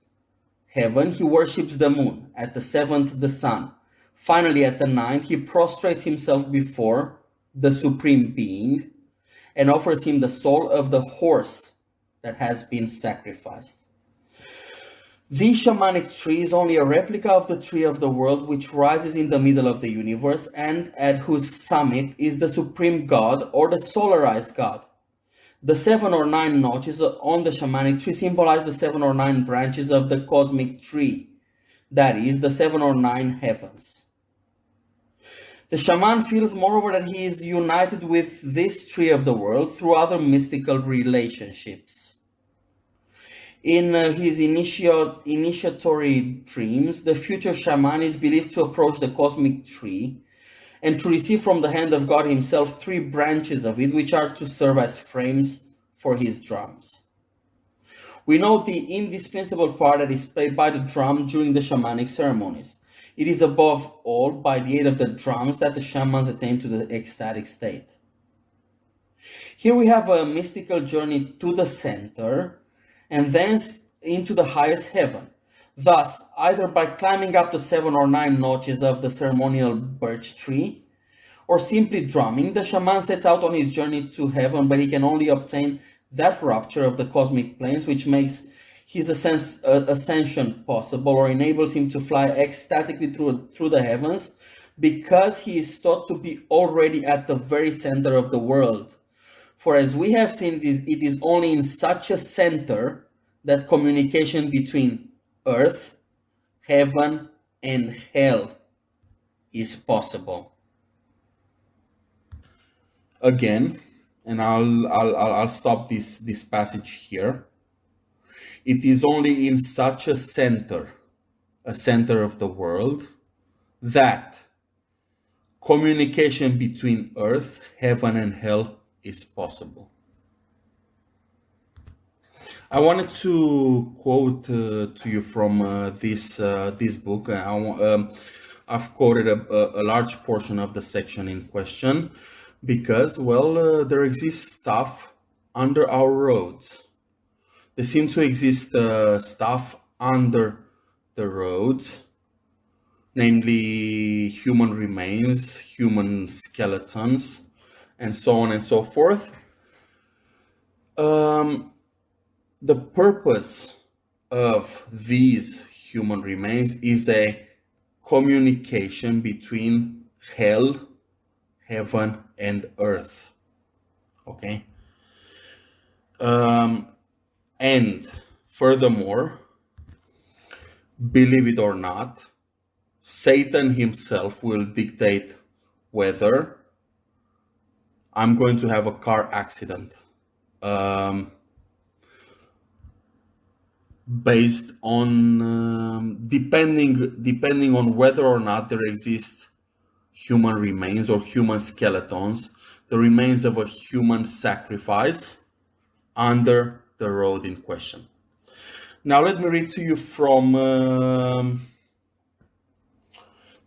heaven, he worships the moon. At the seventh, the sun. Finally, at the ninth, he prostrates himself before the Supreme Being and offers him the soul of the horse that has been sacrificed. The shamanic tree is only a replica of the tree of the world which rises in the middle of the universe and at whose summit is the supreme god or the solarized god. The seven or nine notches on the shamanic tree symbolize the seven or nine branches of the cosmic tree, that is, the seven or nine heavens. The shaman feels moreover that he is united with this tree of the world through other mystical relationships. In uh, his initial, initiatory dreams, the future shaman is believed to approach the cosmic tree and to receive from the hand of God himself three branches of it, which are to serve as frames for his drums. We note the indispensable part that is played by the drum during the shamanic ceremonies. It is above all by the aid of the drums that the shamans attain to the ecstatic state. Here we have a mystical journey to the center, and thence into the highest heaven. Thus, either by climbing up the seven or nine notches of the ceremonial birch tree, or simply drumming, the shaman sets out on his journey to heaven, but he can only obtain that rupture of the cosmic planes which makes his uh, ascension possible or enables him to fly ecstatically through, through the heavens because he is thought to be already at the very center of the world for as we have seen, it is only in such a center that communication between earth, heaven, and hell is possible. Again, and I'll, I'll, I'll stop this, this passage here. It is only in such a center, a center of the world, that communication between earth, heaven, and hell is possible. I wanted to quote uh, to you from uh, this uh, this book. I, um, I've quoted a, a, large portion of the section in question because, well, uh, there exists stuff under our roads. There seem to exist uh, stuff under the roads, namely human remains, human skeletons, and so on and so forth. Um, the purpose of these human remains is a communication between hell, heaven, and earth. Okay? Um, and furthermore, believe it or not, Satan himself will dictate whether I'm going to have a car accident. Um, based on um, depending depending on whether or not there exist human remains or human skeletons, the remains of a human sacrifice under the road in question. Now let me read to you from um,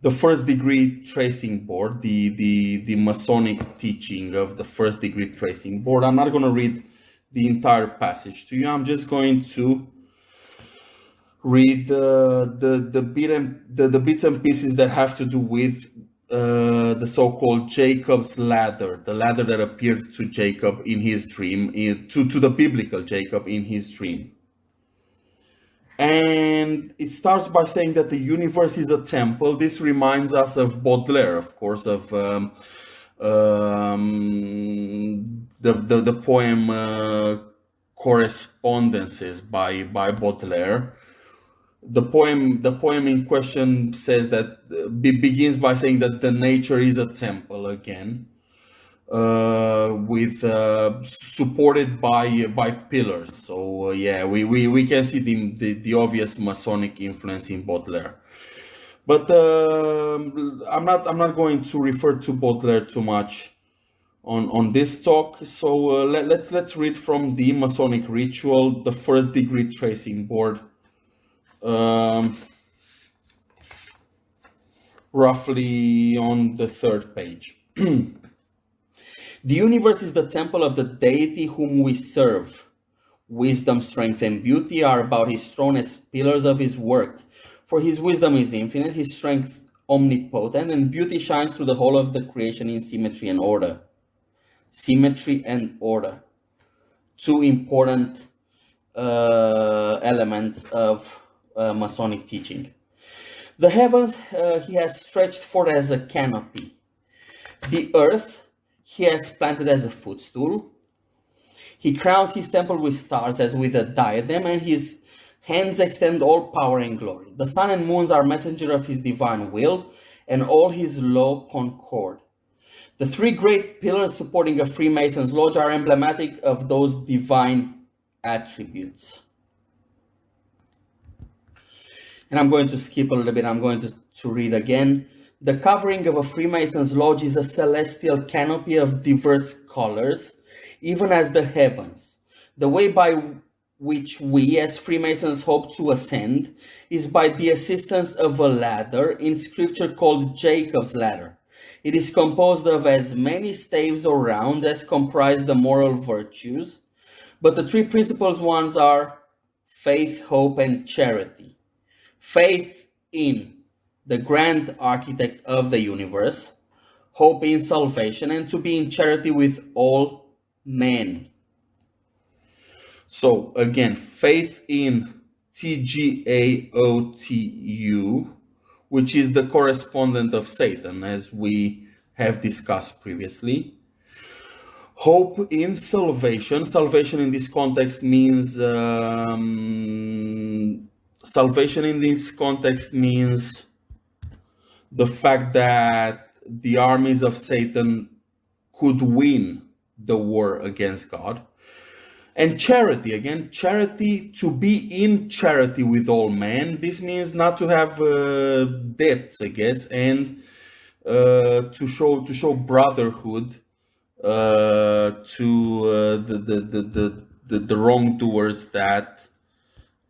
the first degree tracing board, the, the, the Masonic teaching of the first degree tracing board. I'm not going to read the entire passage to you. I'm just going to read the, the, the, bit and, the, the bits and pieces that have to do with uh, the so-called Jacob's ladder, the ladder that appeared to Jacob in his dream, in, to, to the biblical Jacob in his dream. And it starts by saying that the universe is a temple. This reminds us of Baudelaire, of course, of um, um, the, the, the poem uh, Correspondences by, by Baudelaire the poem the poem in question says that uh, be, begins by saying that the nature is a temple again with uh, supported by by pillars. So uh, yeah we, we we can see the, the, the obvious masonic influence in baudelaire. But um, i'm not i'm not going to refer to baudelaire too much on on this talk. So uh, let, let's let's read from the masonic ritual the first degree tracing board. Um, roughly on the third page. the universe is the temple of the deity whom we serve. Wisdom, strength, and beauty are about his throne as pillars of his work. For his wisdom is infinite, his strength omnipotent, and beauty shines through the whole of the creation in symmetry and order. Symmetry and order. Two important uh, elements of uh, Masonic teaching. The heavens uh, he has stretched forth as a canopy. The earth he has planted as a footstool. He crowns his temple with stars as with a diadem, and his hands extend all power and glory. The sun and moons are messenger of his divine will, and all his law concord. The three great pillars supporting a Freemason's lodge are emblematic of those divine attributes and I'm going to skip a little bit. I'm going to, to read again. The covering of a Freemason's lodge is a celestial canopy of diverse colors, even as the heavens. The way by which we as Freemasons hope to ascend is by the assistance of a ladder in scripture called Jacob's ladder. It is composed of as many staves or rounds as comprise the moral virtues, but the three principal ones are faith, hope, and charity faith in the grand architect of the universe, hope in salvation, and to be in charity with all men. So again, faith in TGAOTU, which is the correspondent of Satan, as we have discussed previously. Hope in salvation. Salvation in this context means um, salvation in this context means the fact that the armies of Satan could win the war against God. And charity, again, charity, to be in charity with all men. This means not to have uh, debts, I guess, and uh, to show to show brotherhood uh, to uh, the, the, the, the, the, the wrongdoers that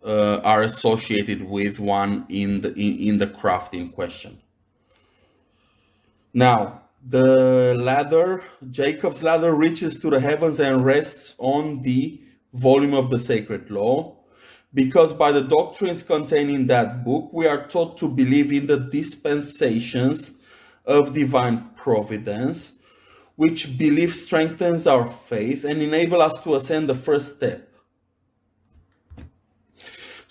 uh, are associated with one in the in, in the craft in question. Now, the ladder, Jacob's ladder, reaches to the heavens and rests on the volume of the sacred law, because by the doctrines contained in that book, we are taught to believe in the dispensations of divine providence, which belief strengthens our faith and enable us to ascend the first step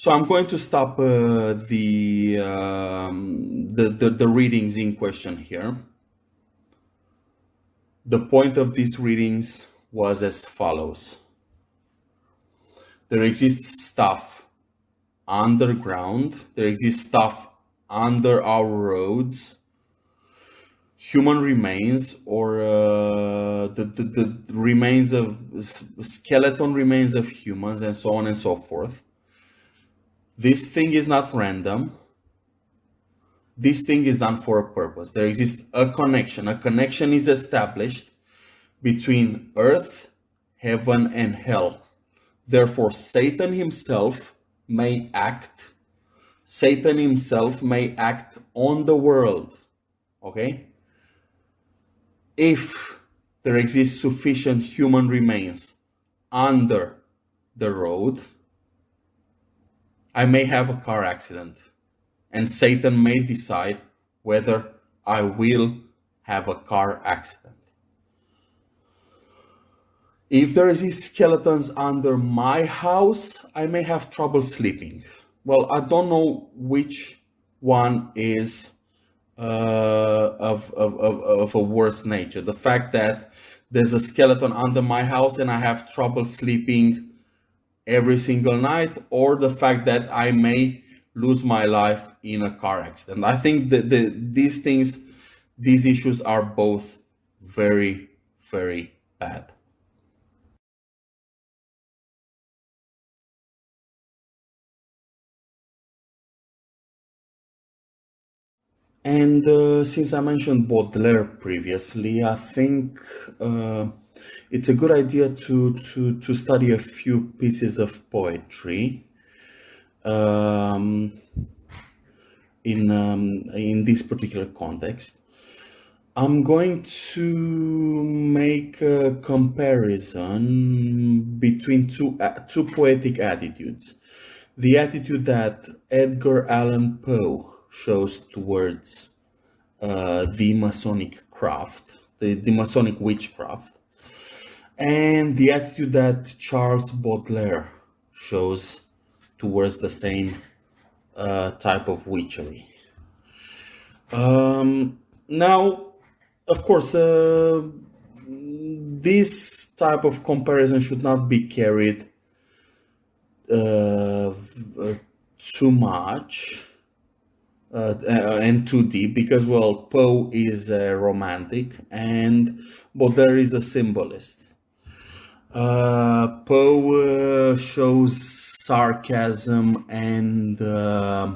so I'm going to stop uh, the, um, the, the, the readings in question here. The point of these readings was as follows. There exists stuff underground. There exists stuff under our roads. Human remains or uh, the, the, the remains of skeleton remains of humans and so on and so forth This thing is not random. This thing is done for a purpose. There exists a connection. A connection is established between earth, heaven, and hell. Therefore, Satan himself may act. Satan himself may act on the world. Okay? If there exists sufficient human remains under the road, I may have a car accident and Satan may decide whether I will have a car accident. If there is a skeletons under my house, I may have trouble sleeping. Well, I don't know which one is uh, of, of, of, of a worse nature. The fact that there's a skeleton under my house and I have trouble sleeping every single night, or the fact that I may lose my life in a car accident. I think that the, these things, these issues are both very, very bad. And uh, since I mentioned Baudelaire previously, I think uh, it's a good idea to, to, to study a few pieces of poetry um, in, um, in this particular context. I'm going to make a comparison between two, uh, two poetic attitudes. The attitude that Edgar Allan Poe shows towards uh, the Masonic craft, the, the Masonic witchcraft, and the attitude that Charles Baudelaire shows towards the same uh, type of witchery. Um, now, of course, uh, this type of comparison should not be carried uh, too much uh, and too deep because well Poe is a romantic and Baudelaire is a symbolist. Uh, Poe uh, shows sarcasm and uh,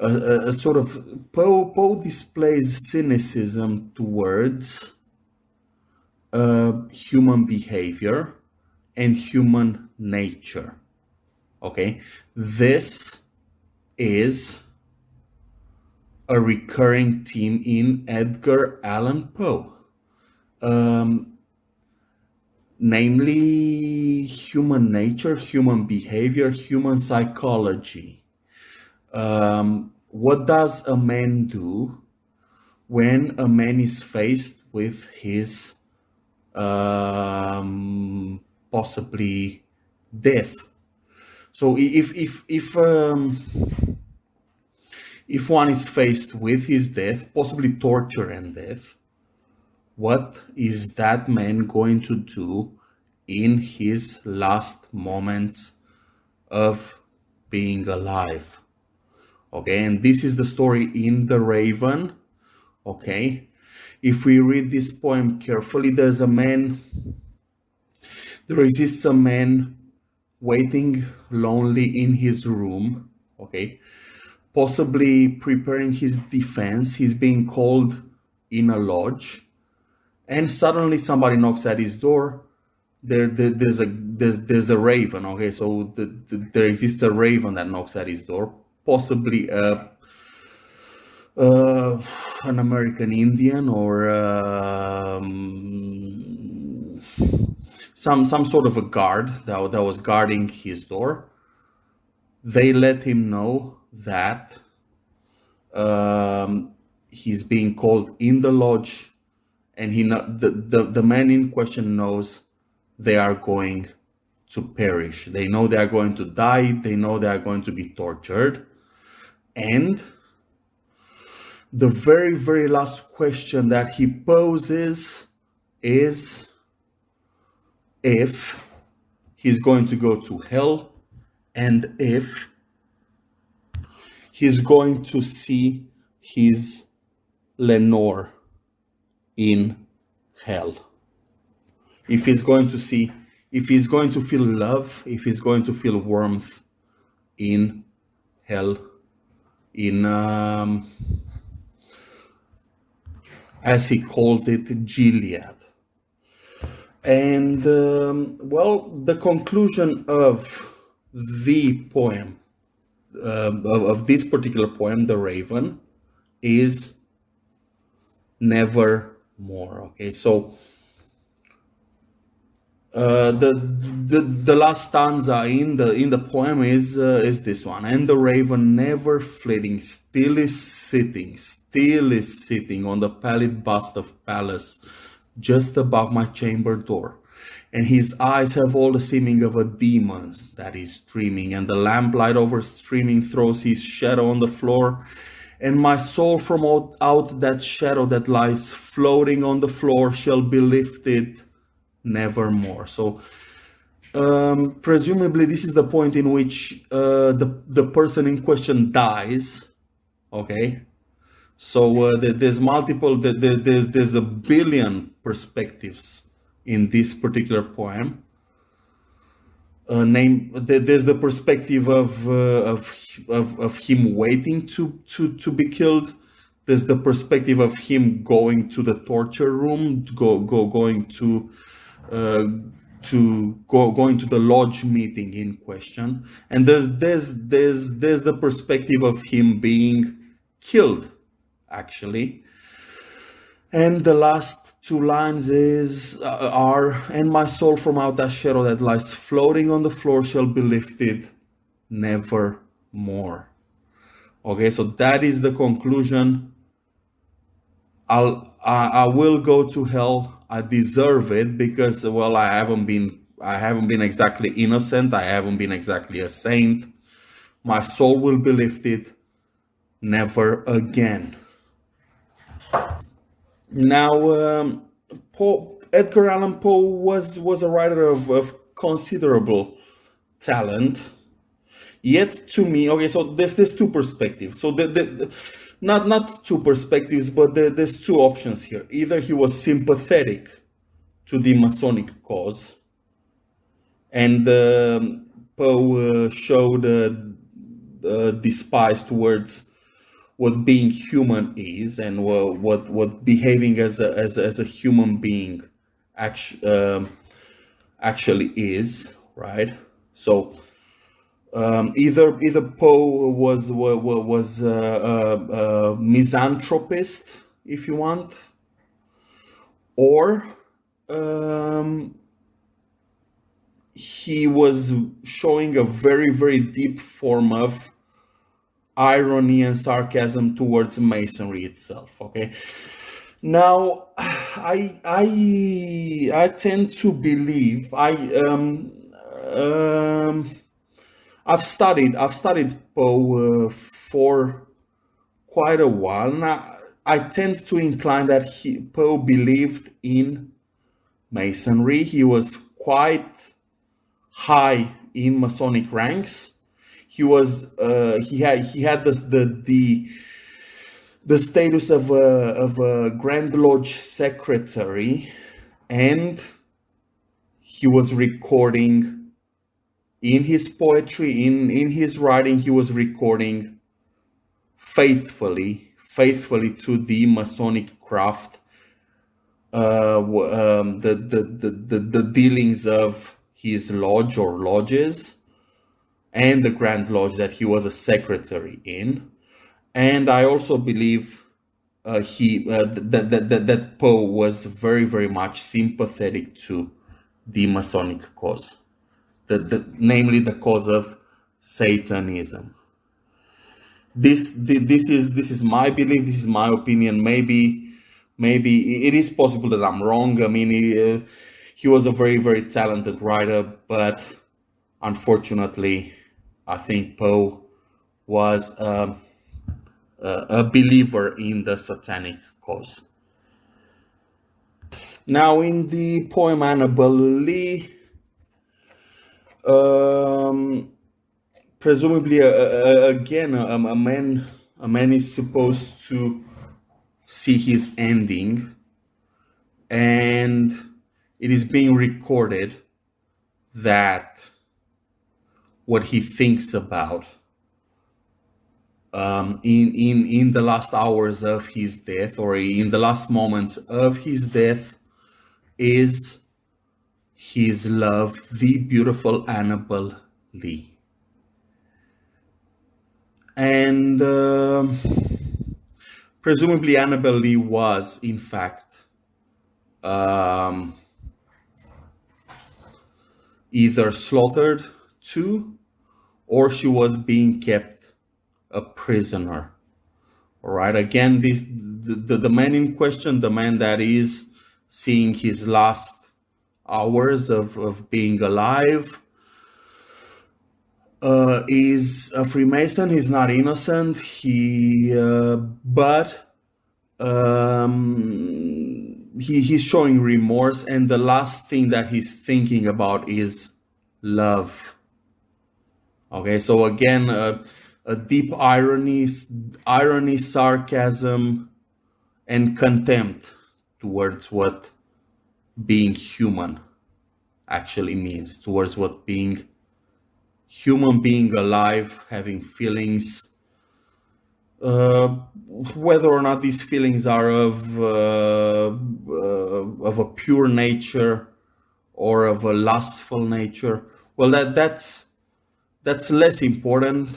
a, a, sort of Poe Poe displays cynicism towards uh, human behavior and human nature. Okay, this is a recurring theme in Edgar Allan Poe. Um, namely human nature, human behavior, human psychology. Um, what does a man do when a man is faced with his um, possibly death? So if if if um, if one is faced with his death, possibly torture and death, what is that man going to do in his last moments of being alive? Okay, and this is the story in The Raven. Okay, if we read this poem carefully, there's a man, there exists a man waiting lonely in his room. Okay, possibly preparing his defense. He's being called in a lodge, and suddenly somebody knocks at his door. There, there there's a there's there's a raven. Okay, so the, the, there exists a raven that knocks at his door, possibly a uh, an American Indian or um, some some sort of a guard that, that was guarding his door. They let him know that um, he's being called in the lodge and he the, the, the man in question knows they are going to perish. They know they are going to die. They know they are going to be tortured. And the very, very last question that he poses is if he's going to go to hell and if he's going to see his Lenore in hell. If he's going to see, if he's going to feel love, if he's going to feel warmth in hell, in um, as he calls it, Gilead. And um, well, the conclusion of the poem, uh, of, of this particular poem, The Raven, is never more. Okay, so uh, the, the the last stanza in the in the poem is uh, is this one. And the raven never flitting still is sitting still is sitting on the pallid bust of Pallas just above my chamber door. And his eyes have all the seeming of a demon's that is dreaming. And the lamplight over streaming throws his shadow on the floor and my soul from out, out that shadow that lies floating on the floor shall be lifted nevermore. So um, presumably this is the point in which uh, the, the person in question dies, okay? So uh, there's multiple, there's, there's a billion perspectives in this particular poem. Uh, name there's the perspective of, uh, of of of him waiting to to to be killed. There's the perspective of him going to the torture room go go going to uh, to go going to the lodge meeting in question. And there's there's there's there's the perspective of him being killed actually. And the last two lines is uh, are and my soul from out that shadow that lies floating on the floor shall be lifted never more okay so that is the conclusion. I'll I, I will go to hell. I deserve it because well I haven't been I haven't been exactly innocent. I haven't been exactly a saint. My soul will be lifted never again now um, Edgar Allan Poe was was a writer of, of considerable talent yet to me okay so there's there's two perspectives so the, the, the not not two perspectives, but there, there's two options here. Either he was sympathetic to the Masonic cause, and um, Poe uh, showed uh, uh, despise towards what being human is and what what, what behaving as a, as, as a human being actually um, actually is, right? So um, either either Poe was was, was a, a, a, misanthropist, if you want, or um, he was showing a very very deep form of irony and sarcasm towards masonry itself. Okay. Now, I I I tend to believe I um um I've studied I've studied Poe uh, for quite a while now. I tend to incline that he, Poe believed in Masonry. He was quite high in Masonic ranks. He was uh, he had he had the the the, the status of a of a Grand Lodge secretary, and he was recording in his poetry, in, in his writing, he was recording faithfully, faithfully to the Masonic craft, uh, um, the, the, the, the, the dealings of his lodge or lodges and the Grand Lodge that he was a secretary in. And I also believe uh, he uh, that, that, that, that Poe was very, very much sympathetic to the Masonic cause the, the, namely the cause of Satanism. This, this is this is my belief. This is my opinion. Maybe maybe it is possible that I'm wrong. I mean, he, uh, he was a very very talented writer, but unfortunately, I think Poe was uh, a believer in the satanic cause. Now, in the poem Annabel Lee, um, presumably, uh, uh, again, a, a man a man is supposed to see his ending, and it is being recorded that what he thinks about um, in in in the last hours of his death or in the last moments of his death is his love, the beautiful Annabel Lee. And uh, presumably Annabel Lee was, in fact, um, either slaughtered too, or she was being kept a prisoner. All right. Again, this the, the, the man in question, the man that is seeing his last hours of, of being alive, uh, is a Freemason. He's not innocent. He, uh, but um, he he's showing remorse, and the last thing that he's thinking about is love. Okay, so again, uh, a deep irony, irony, sarcasm, and contempt towards what being human actually means, towards what being human being alive, having feelings, uh, whether or not these feelings are of uh, uh, of a pure nature or of a lustful nature. Well, that that's that's less important.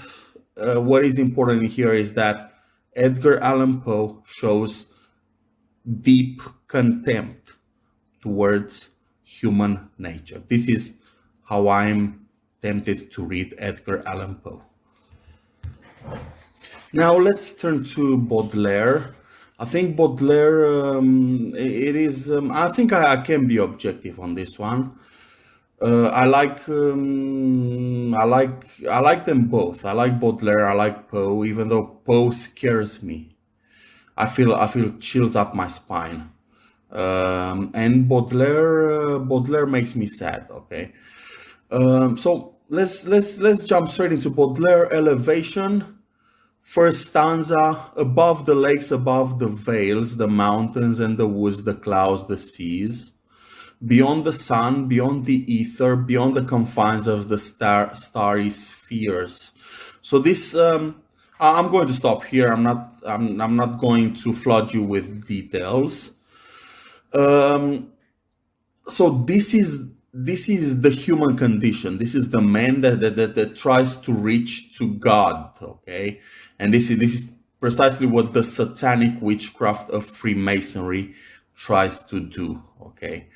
Uh, what is important here is that Edgar Allan Poe shows deep contempt towards human nature. This is how I'm tempted to read Edgar Allan Poe. Now let's turn to Baudelaire. I think Baudelaire, um, it is, um, I think I, I, can be objective on this one. Uh, I like, um, I like, I like them both. I like Baudelaire, I like Poe, even though Poe scares me. I feel, I feel chills up my spine. Um, and Baudelaire, uh, Baudelaire makes me sad. Okay. Um, so let's let's let's jump straight into Baudelaire elevation. First stanza, above the lakes, above the vales, the mountains and the woods, the clouds, the seas, beyond the sun, beyond the ether, beyond the confines of the star starry spheres. So this, um, I'm going to stop here. I'm not, I'm, I'm not going to flood you with details. Um, so this is this is the human condition. This is the man that, that, that, that tries to reach to God, okay? And this is, this is precisely what the satanic witchcraft of Freemasonry tries to do, okay?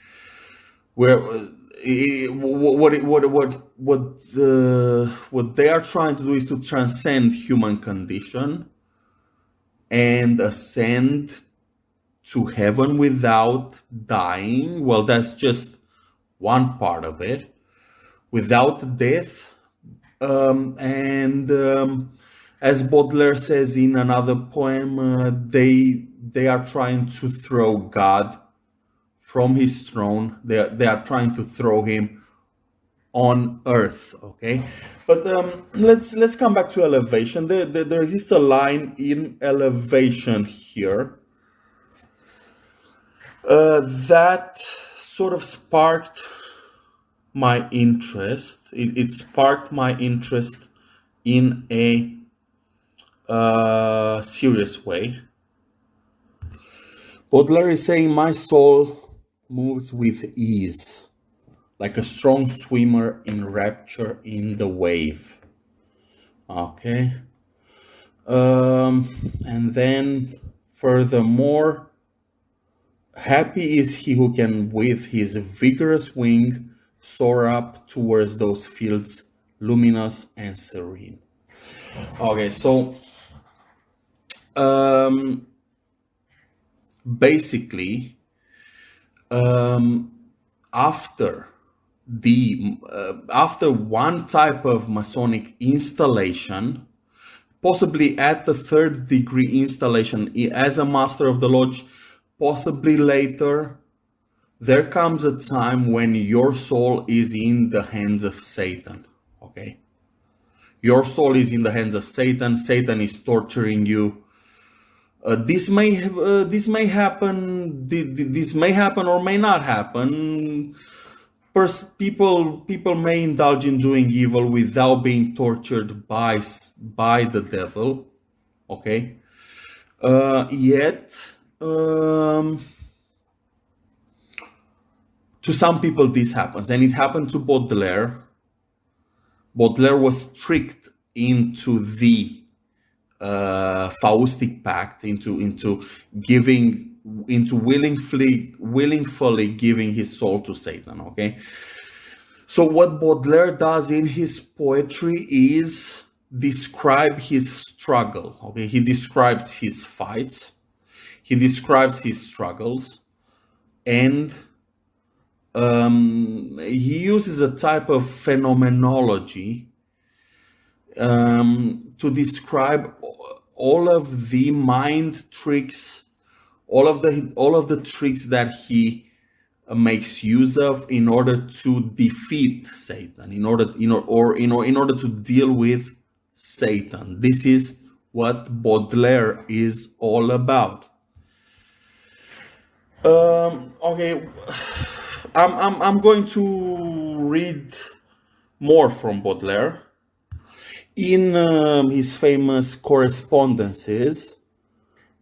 Where what what what what the what they are trying to do is to transcend human condition and ascend to heaven without dying. Well, that's just one part of it, without death. Um, and um, as Baudelaire says in another poem, uh, they they are trying to throw God from his throne. They are, they are trying to throw him on earth. Okay, but um, let's let's come back to elevation. There, there, there exists a line in elevation here uh, that sort of sparked my interest. It, it sparked my interest in a uh, serious way. Baudelaire is saying, My soul moves with ease, like a strong swimmer in rapture in the wave. Okay. Um, and then, furthermore, Happy is he who can with his vigorous wing soar up towards those fields luminous and serene. Okay, so um, basically, um, after the uh, after one type of Masonic installation, possibly at the third degree installation as a Master of the Lodge, possibly later, there comes a time when your soul is in the hands of Satan. Okay? Your soul is in the hands of Satan. Satan is torturing you. Uh, this may uh, this may happen. This may happen or may not happen. pers- people people may indulge in doing evil without being tortured by by the devil. Okay, uh, yet um, to some people this happens, and it happened to Baudelaire. Baudelaire was tricked into the uh, Faustic pact, into into giving, into willingly willingly giving his soul to Satan. Okay, so what Baudelaire does in his poetry is describe his struggle. Okay, he describes his fights, he describes his struggles, and um, he uses a type of phenomenology um, to describe all of the mind tricks, all of the all of the tricks that he makes use of in order to defeat Satan, in order in or, or in, or, in order to deal with Satan. This is what Baudelaire is all about. Um, okay, I'm, I'm, I'm going to read more from Baudelaire. In um, his famous correspondences,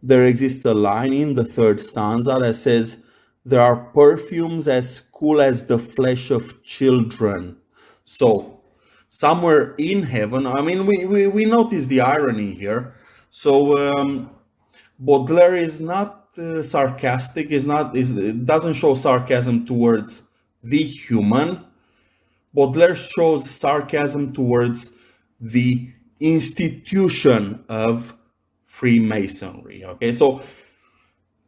there exists a line in the third stanza that says, There are perfumes as cool as the flesh of children. So, somewhere in heaven, I mean, we, we, we notice the irony here. So, um, Baudelaire is not uh, sarcastic, is not, is, doesn't show sarcasm towards the human. Baudelaire shows sarcasm towards the institution of Freemasonry. Okay, so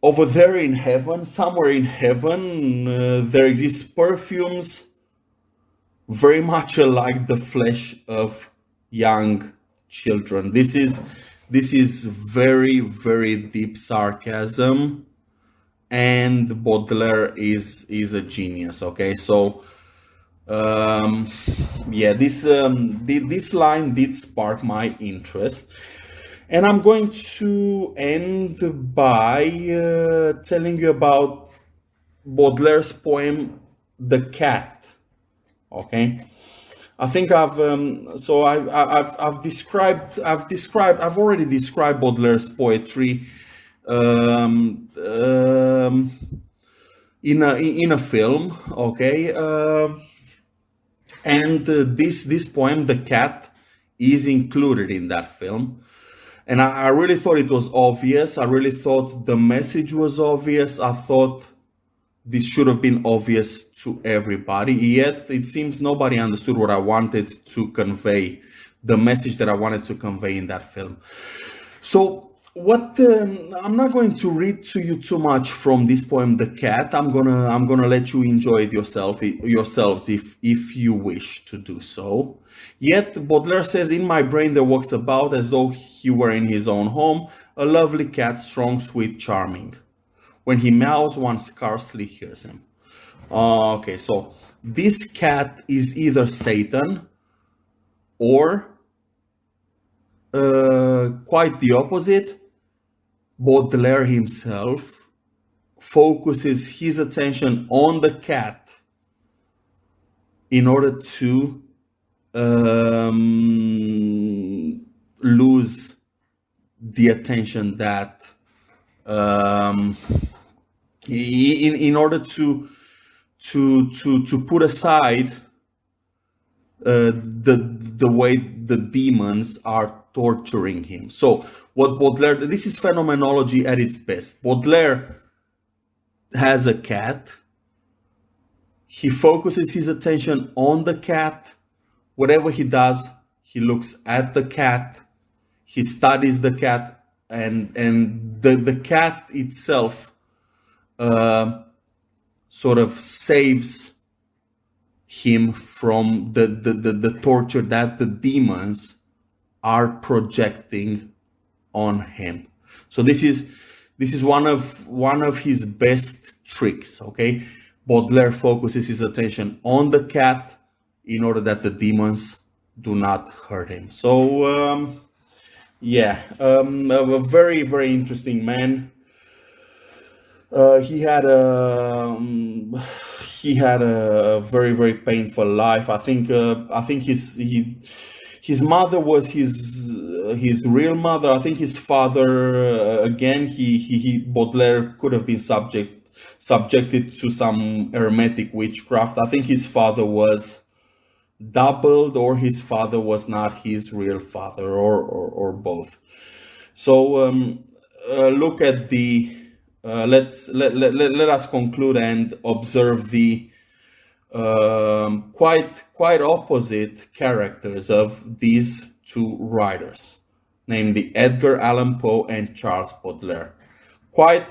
over there in heaven, somewhere in heaven, uh, there exists perfumes very much like the flesh of young children. This is this is very very deep sarcasm, and Baudelaire is is a genius. Okay, so um, yeah, this um, this line did spark my interest, and I'm going to end by uh, telling you about Baudelaire's poem "The Cat." Okay, I think I've um, so I, I've I've described I've described I've already described Baudelaire's poetry um, um, in a in a film. Okay. Uh, and uh, this this poem the cat is included in that film. And I, I, really thought it was obvious. I really thought the message was obvious. I thought this should have been obvious to everybody. Yet it seems nobody understood what i wanted to convey the message that i wanted to convey in that film. So what um, i'm not going to read to you too much from this poem the cat. I'm gonna i'm gonna let you enjoy it yourself yourselves if if you wish to do so. Yet baudelaire says in my brain there walks about as though he were in his own home a lovely cat strong sweet charming. When he meows one scarcely hears him. Okay so this cat is either satan or uh, quite the opposite Baudelaire himself focuses his attention on the cat in order to um, lose the attention that um, in, in order to to to to put aside uh, the the way the demons are torturing him. So what Baudelaire, this is phenomenology at its best. Baudelaire has a cat. He focuses his attention on the cat. Whatever he does, he looks at the cat. He studies the cat and, and the, the cat itself uh, sort of saves him from the, the, the, the torture that the demons are projecting on him. So this is this is one of one of his best tricks. Okay, Baudelaire focuses his attention on the cat in order that the demons do not hurt him. So um, yeah, um, a very very interesting man. Uh, he had a um, he had a, very very painful life. I think uh, I think his he his mother was his his real mother. I think his father uh, again he, he he Baudelaire could have been subject subjected to some hermetic witchcraft. I think his father was doubled or his father was not his real father or or, or both. So um, uh, look at the uh, let's let, let, let us conclude and observe the um, quite quite opposite characters of these two writers, namely Edgar Allan Poe and Charles Baudelaire. Quite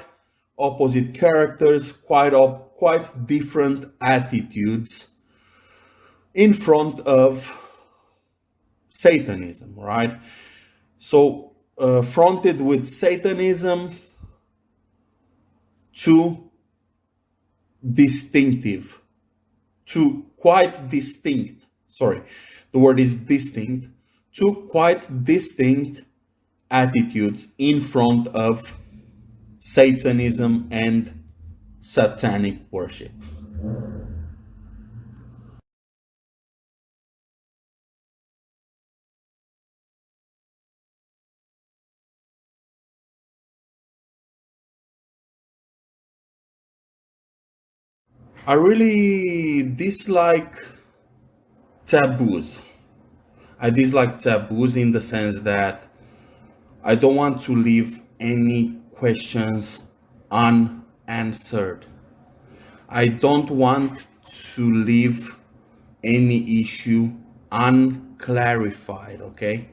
opposite characters, quite op quite different attitudes in front of Satanism, right? So uh, fronted with Satanism, to distinctive, to quite distinct, sorry, the word is distinct, two quite distinct attitudes in front of Satanism and satanic worship. I really dislike taboos. I dislike taboos in the sense that I don't want to leave any questions unanswered. I don't want to leave any issue unclarified, okay?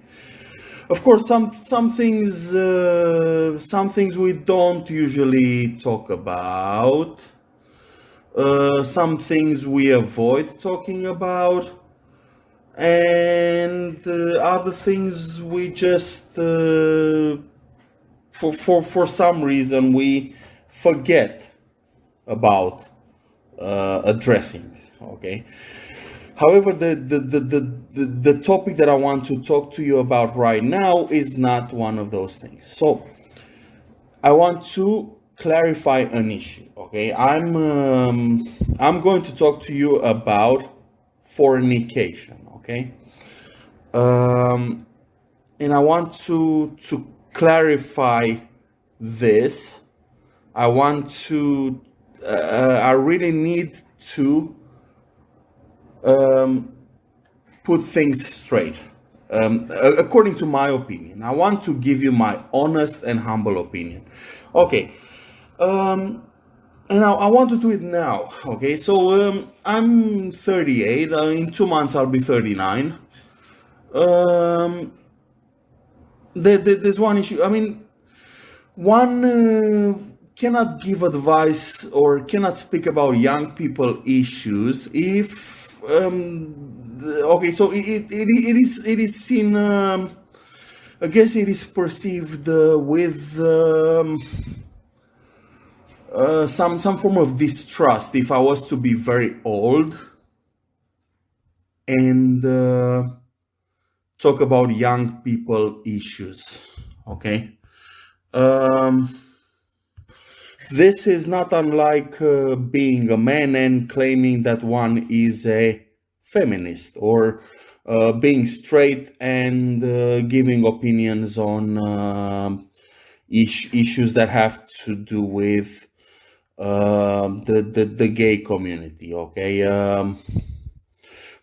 Of course, some some things uh, some things we don't usually talk about uh, some things we avoid talking about and uh, other things we just uh, for, for for some reason we forget about uh, addressing okay? However the the, the the the topic that i want to talk to you about right now is not one of those things. So i want to clarify an issue okay? I'm um, i'm going to talk to you about fornication okay? Um, and i want to to clarify this. I want to uh, i really need to um, put things straight. Um, according to my opinion i want to give you my honest and humble opinion. Okay um, and I, I, want to do it now. Okay, so um, I'm 38. Uh, in two months, I'll be 39. Um, there, there, there's one issue. I mean, one uh, cannot give advice or cannot speak about young people issues if um, the, okay. So it, it, it is it is seen. Um, I guess it is perceived uh, with. Uh, some some form of distrust if I was to be very old and uh, talk about young people issues. Okay, um, this is not unlike uh, being a man and claiming that one is a feminist or uh, being straight and uh, giving opinions on uh, is issues that have to do with um, the, the the gay community okay? Um,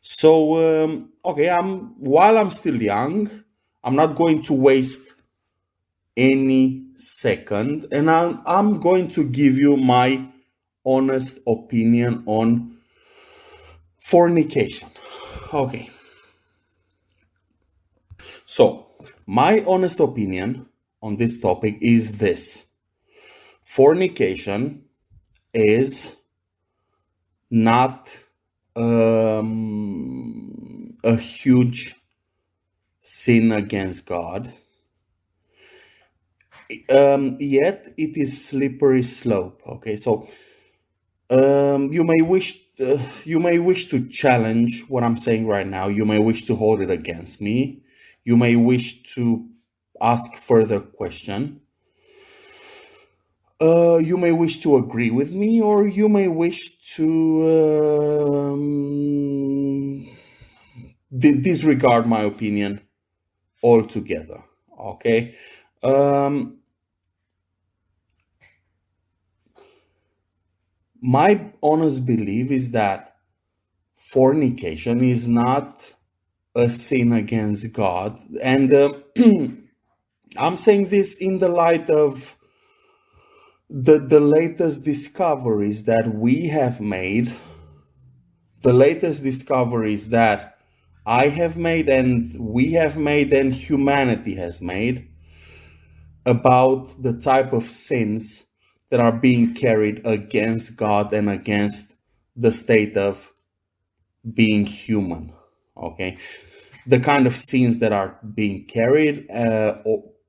so um, okay i'm while i'm still young i'm not going to waste any second and i'm, I'm going to give you my honest opinion on fornication okay? So my honest opinion on this topic is this. Fornication is not um, a huge sin against God. Um, yet it is slippery slope. Okay, so um, you may wish uh, you may wish to challenge what I'm saying right now. You may wish to hold it against me. You may wish to ask further question. Uh, you may wish to agree with me, or you may wish to um, disregard my opinion altogether. Okay. Um, my honest belief is that fornication is not a sin against God. And uh, I'm saying this in the light of the, the latest discoveries that we have made, the latest discoveries that I have made and we have made and humanity has made about the type of sins that are being carried against God and against the state of being human. Okay, the kind of sins that are being carried uh,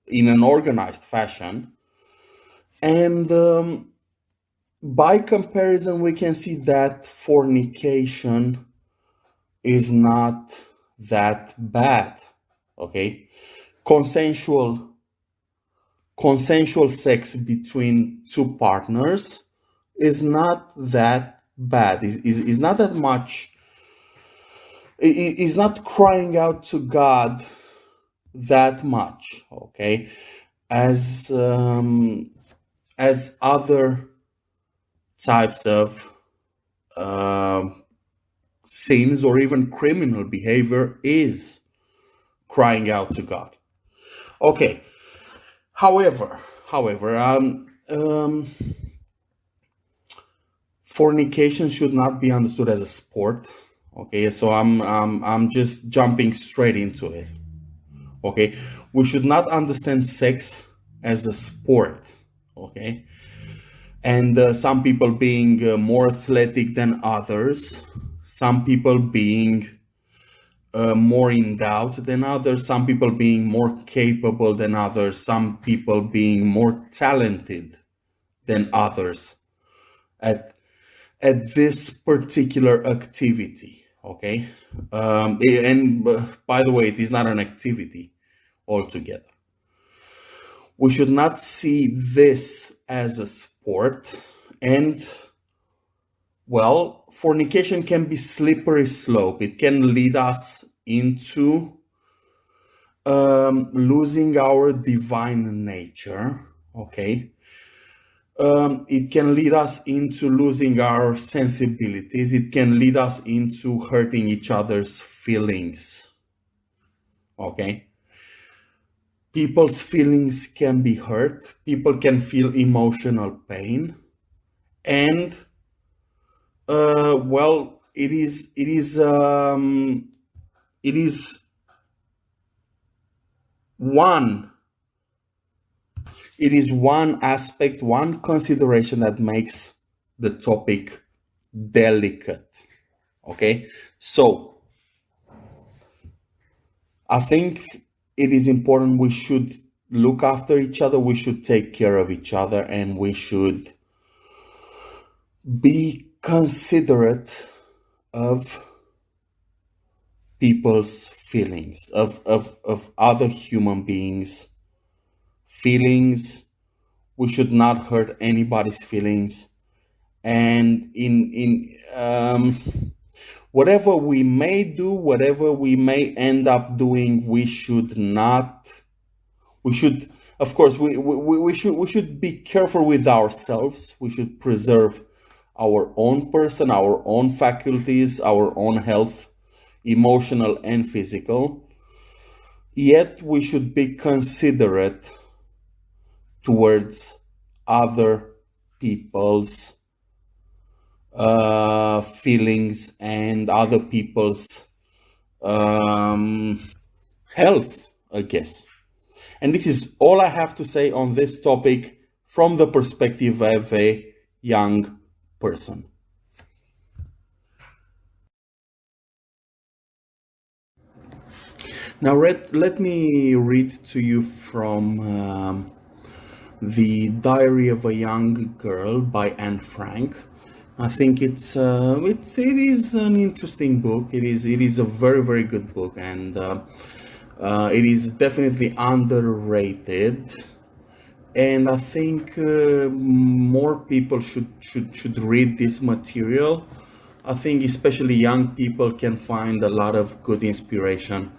in an organized fashion. And um, by comparison, we can see that fornication is not that bad. Okay, consensual consensual sex between two partners is not that bad. Is is not that much. Is not crying out to God that much. Okay, as um, as other types of um, sins or even criminal behavior is crying out to God. Okay, However, however, um, um, fornication should not be understood as a sport. Okay, so I'm, I'm, I'm just jumping straight into it. Okay, we should not understand sex as a sport. Okay, and uh, some people being uh, more athletic than others, some people being uh, more in doubt than others, some people being more capable than others, some people being more talented than others at, at this particular activity, okay? Um, and uh, by the way, it is not an activity altogether. We should not see this as a sport and well, fornication can be slippery slope. It can lead us into um, losing our divine nature. Okay. Um, it can lead us into losing our sensibilities. It can lead us into hurting each other's feelings. Okay. People's feelings can be hurt. People can feel emotional pain. And uh, well, it is it is um, it is one it is one aspect, one consideration that makes the topic delicate. Okay, so I think it is important we should look after each other, we should take care of each other, and we should be considerate of people's feelings, of, of, of other human beings' feelings. We should not hurt anybody's feelings. And in, in um, whatever we may do, whatever we may end up doing, we should not, we should, of course, we, we, we, should, we should be careful with ourselves. We should preserve our own person, our own faculties, our own health, emotional and physical. Yet we should be considerate towards other people's uh, feelings and other people's um, health, I guess. And this is all I have to say on this topic from the perspective of a young person. Now, read, let me read to you from um, The Diary of a Young Girl by Anne Frank. I think it's uh, it's it is an interesting book. It is it is a very very good book, and uh, uh, it is definitely underrated. and I think uh, more people should should should read this material. I think especially young people can find a lot of good inspiration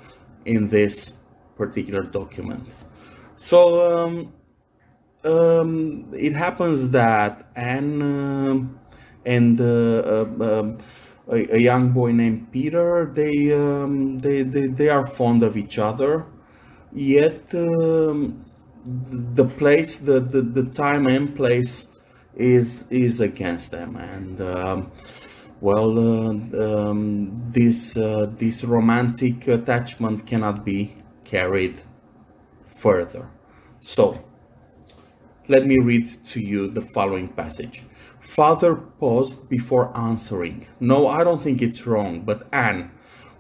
in this particular document. So um, um, it happens that Anne um, and uh, uh, um, a, a, young boy named Peter, they, um, they, they, they are fond of each other, yet um, the place, the, the, the time and place is, is against them. And um, well, uh, um, this, uh, this romantic attachment cannot be carried further. So, let me read to you the following passage. Father paused before answering. No, I don't think it's wrong, but Anne,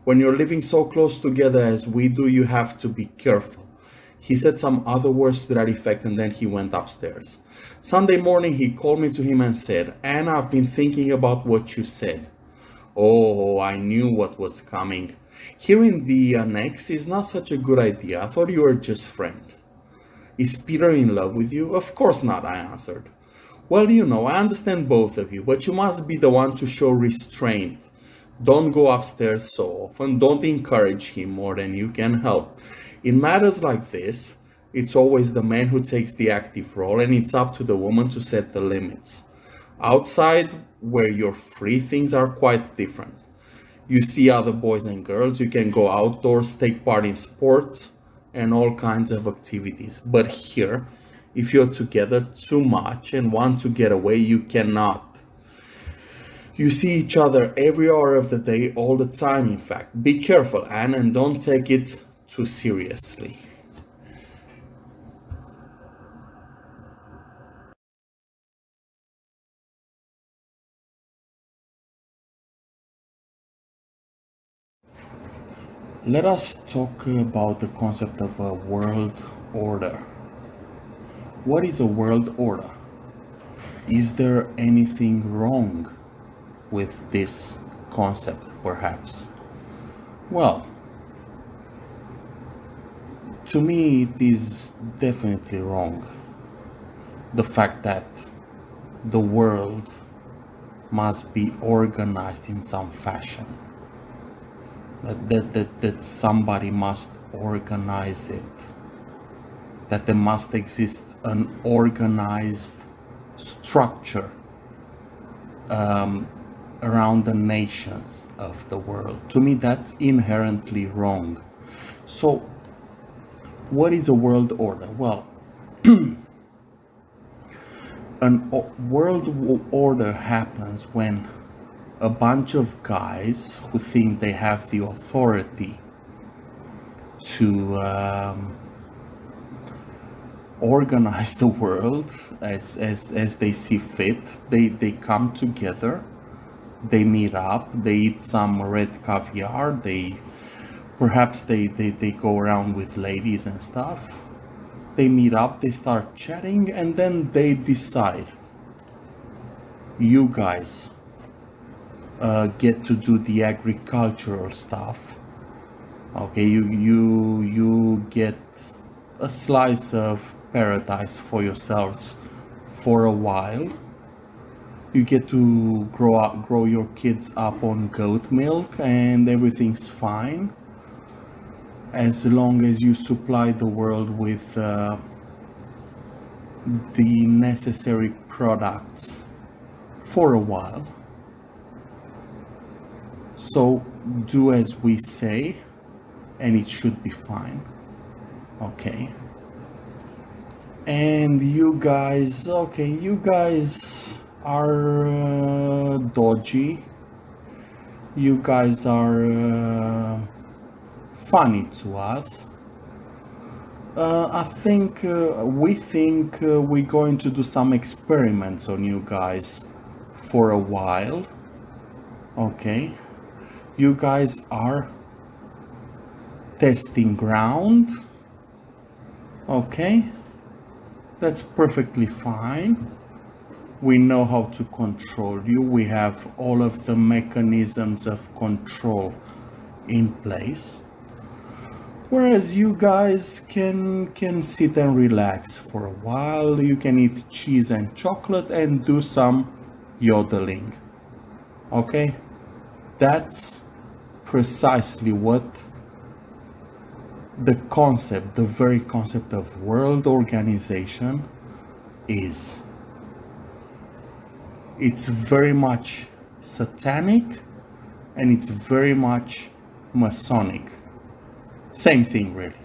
when you're living so close together as we do, you have to be careful. He said some other words to that effect and then he went upstairs. Sunday morning he called me to him and said, Anne, I've been thinking about what you said. Oh, I knew what was coming. Hearing the annex is not such a good idea. I thought you were just friends. Is Peter in love with you? Of course not, I answered. Well, you know, I understand both of you, but you must be the one to show restraint. Don't go upstairs so often, don't encourage him more than you can help. In matters like this, it's always the man who takes the active role and it's up to the woman to set the limits. Outside, where you're free, things are quite different. You see other boys and girls, you can go outdoors, take part in sports, and all kinds of activities. But here, if you're together too much and want to get away, you cannot. You see each other every hour of the day, all the time, in fact. Be careful, Anne, and don't take it too seriously. Let us talk about the concept of a world order. What is a world order? Is there anything wrong with this concept, perhaps? Well, to me, it is definitely wrong. The fact that the world must be organized in some fashion that, that, that, that somebody must organize it that there must exist an organized structure um, around the nations of the world. To me, that's inherently wrong. So, what is a world order? Well, an world order happens when a bunch of guys who think they have the authority to um, organize the world as, as, as they see fit. They, they come together, they meet up, they eat some red caviar, they perhaps they, they, they go around with ladies and stuff. They meet up, they start chatting, and then they decide, you guys, uh, get to do the agricultural stuff. Okay you you you get a slice of paradise for yourselves for a while you get to grow up grow your kids up on goat milk and everything's fine as long as you supply the world with uh, the necessary products for a while so do as we say and it should be fine. Okay. And you guys, okay, you guys are uh, dodgy. You guys are uh, funny to us. Uh, I think uh, we think uh, we're going to do some experiments on you guys for a while. Okay you guys are testing ground okay that's perfectly fine we know how to control you we have all of the mechanisms of control in place Whereas you guys can can sit and relax for a while. You can eat cheese and chocolate and do some yodeling. Okay? That's precisely what the concept, the very concept of world organization is. It's very much satanic and it's very much Masonic. Same thing, really.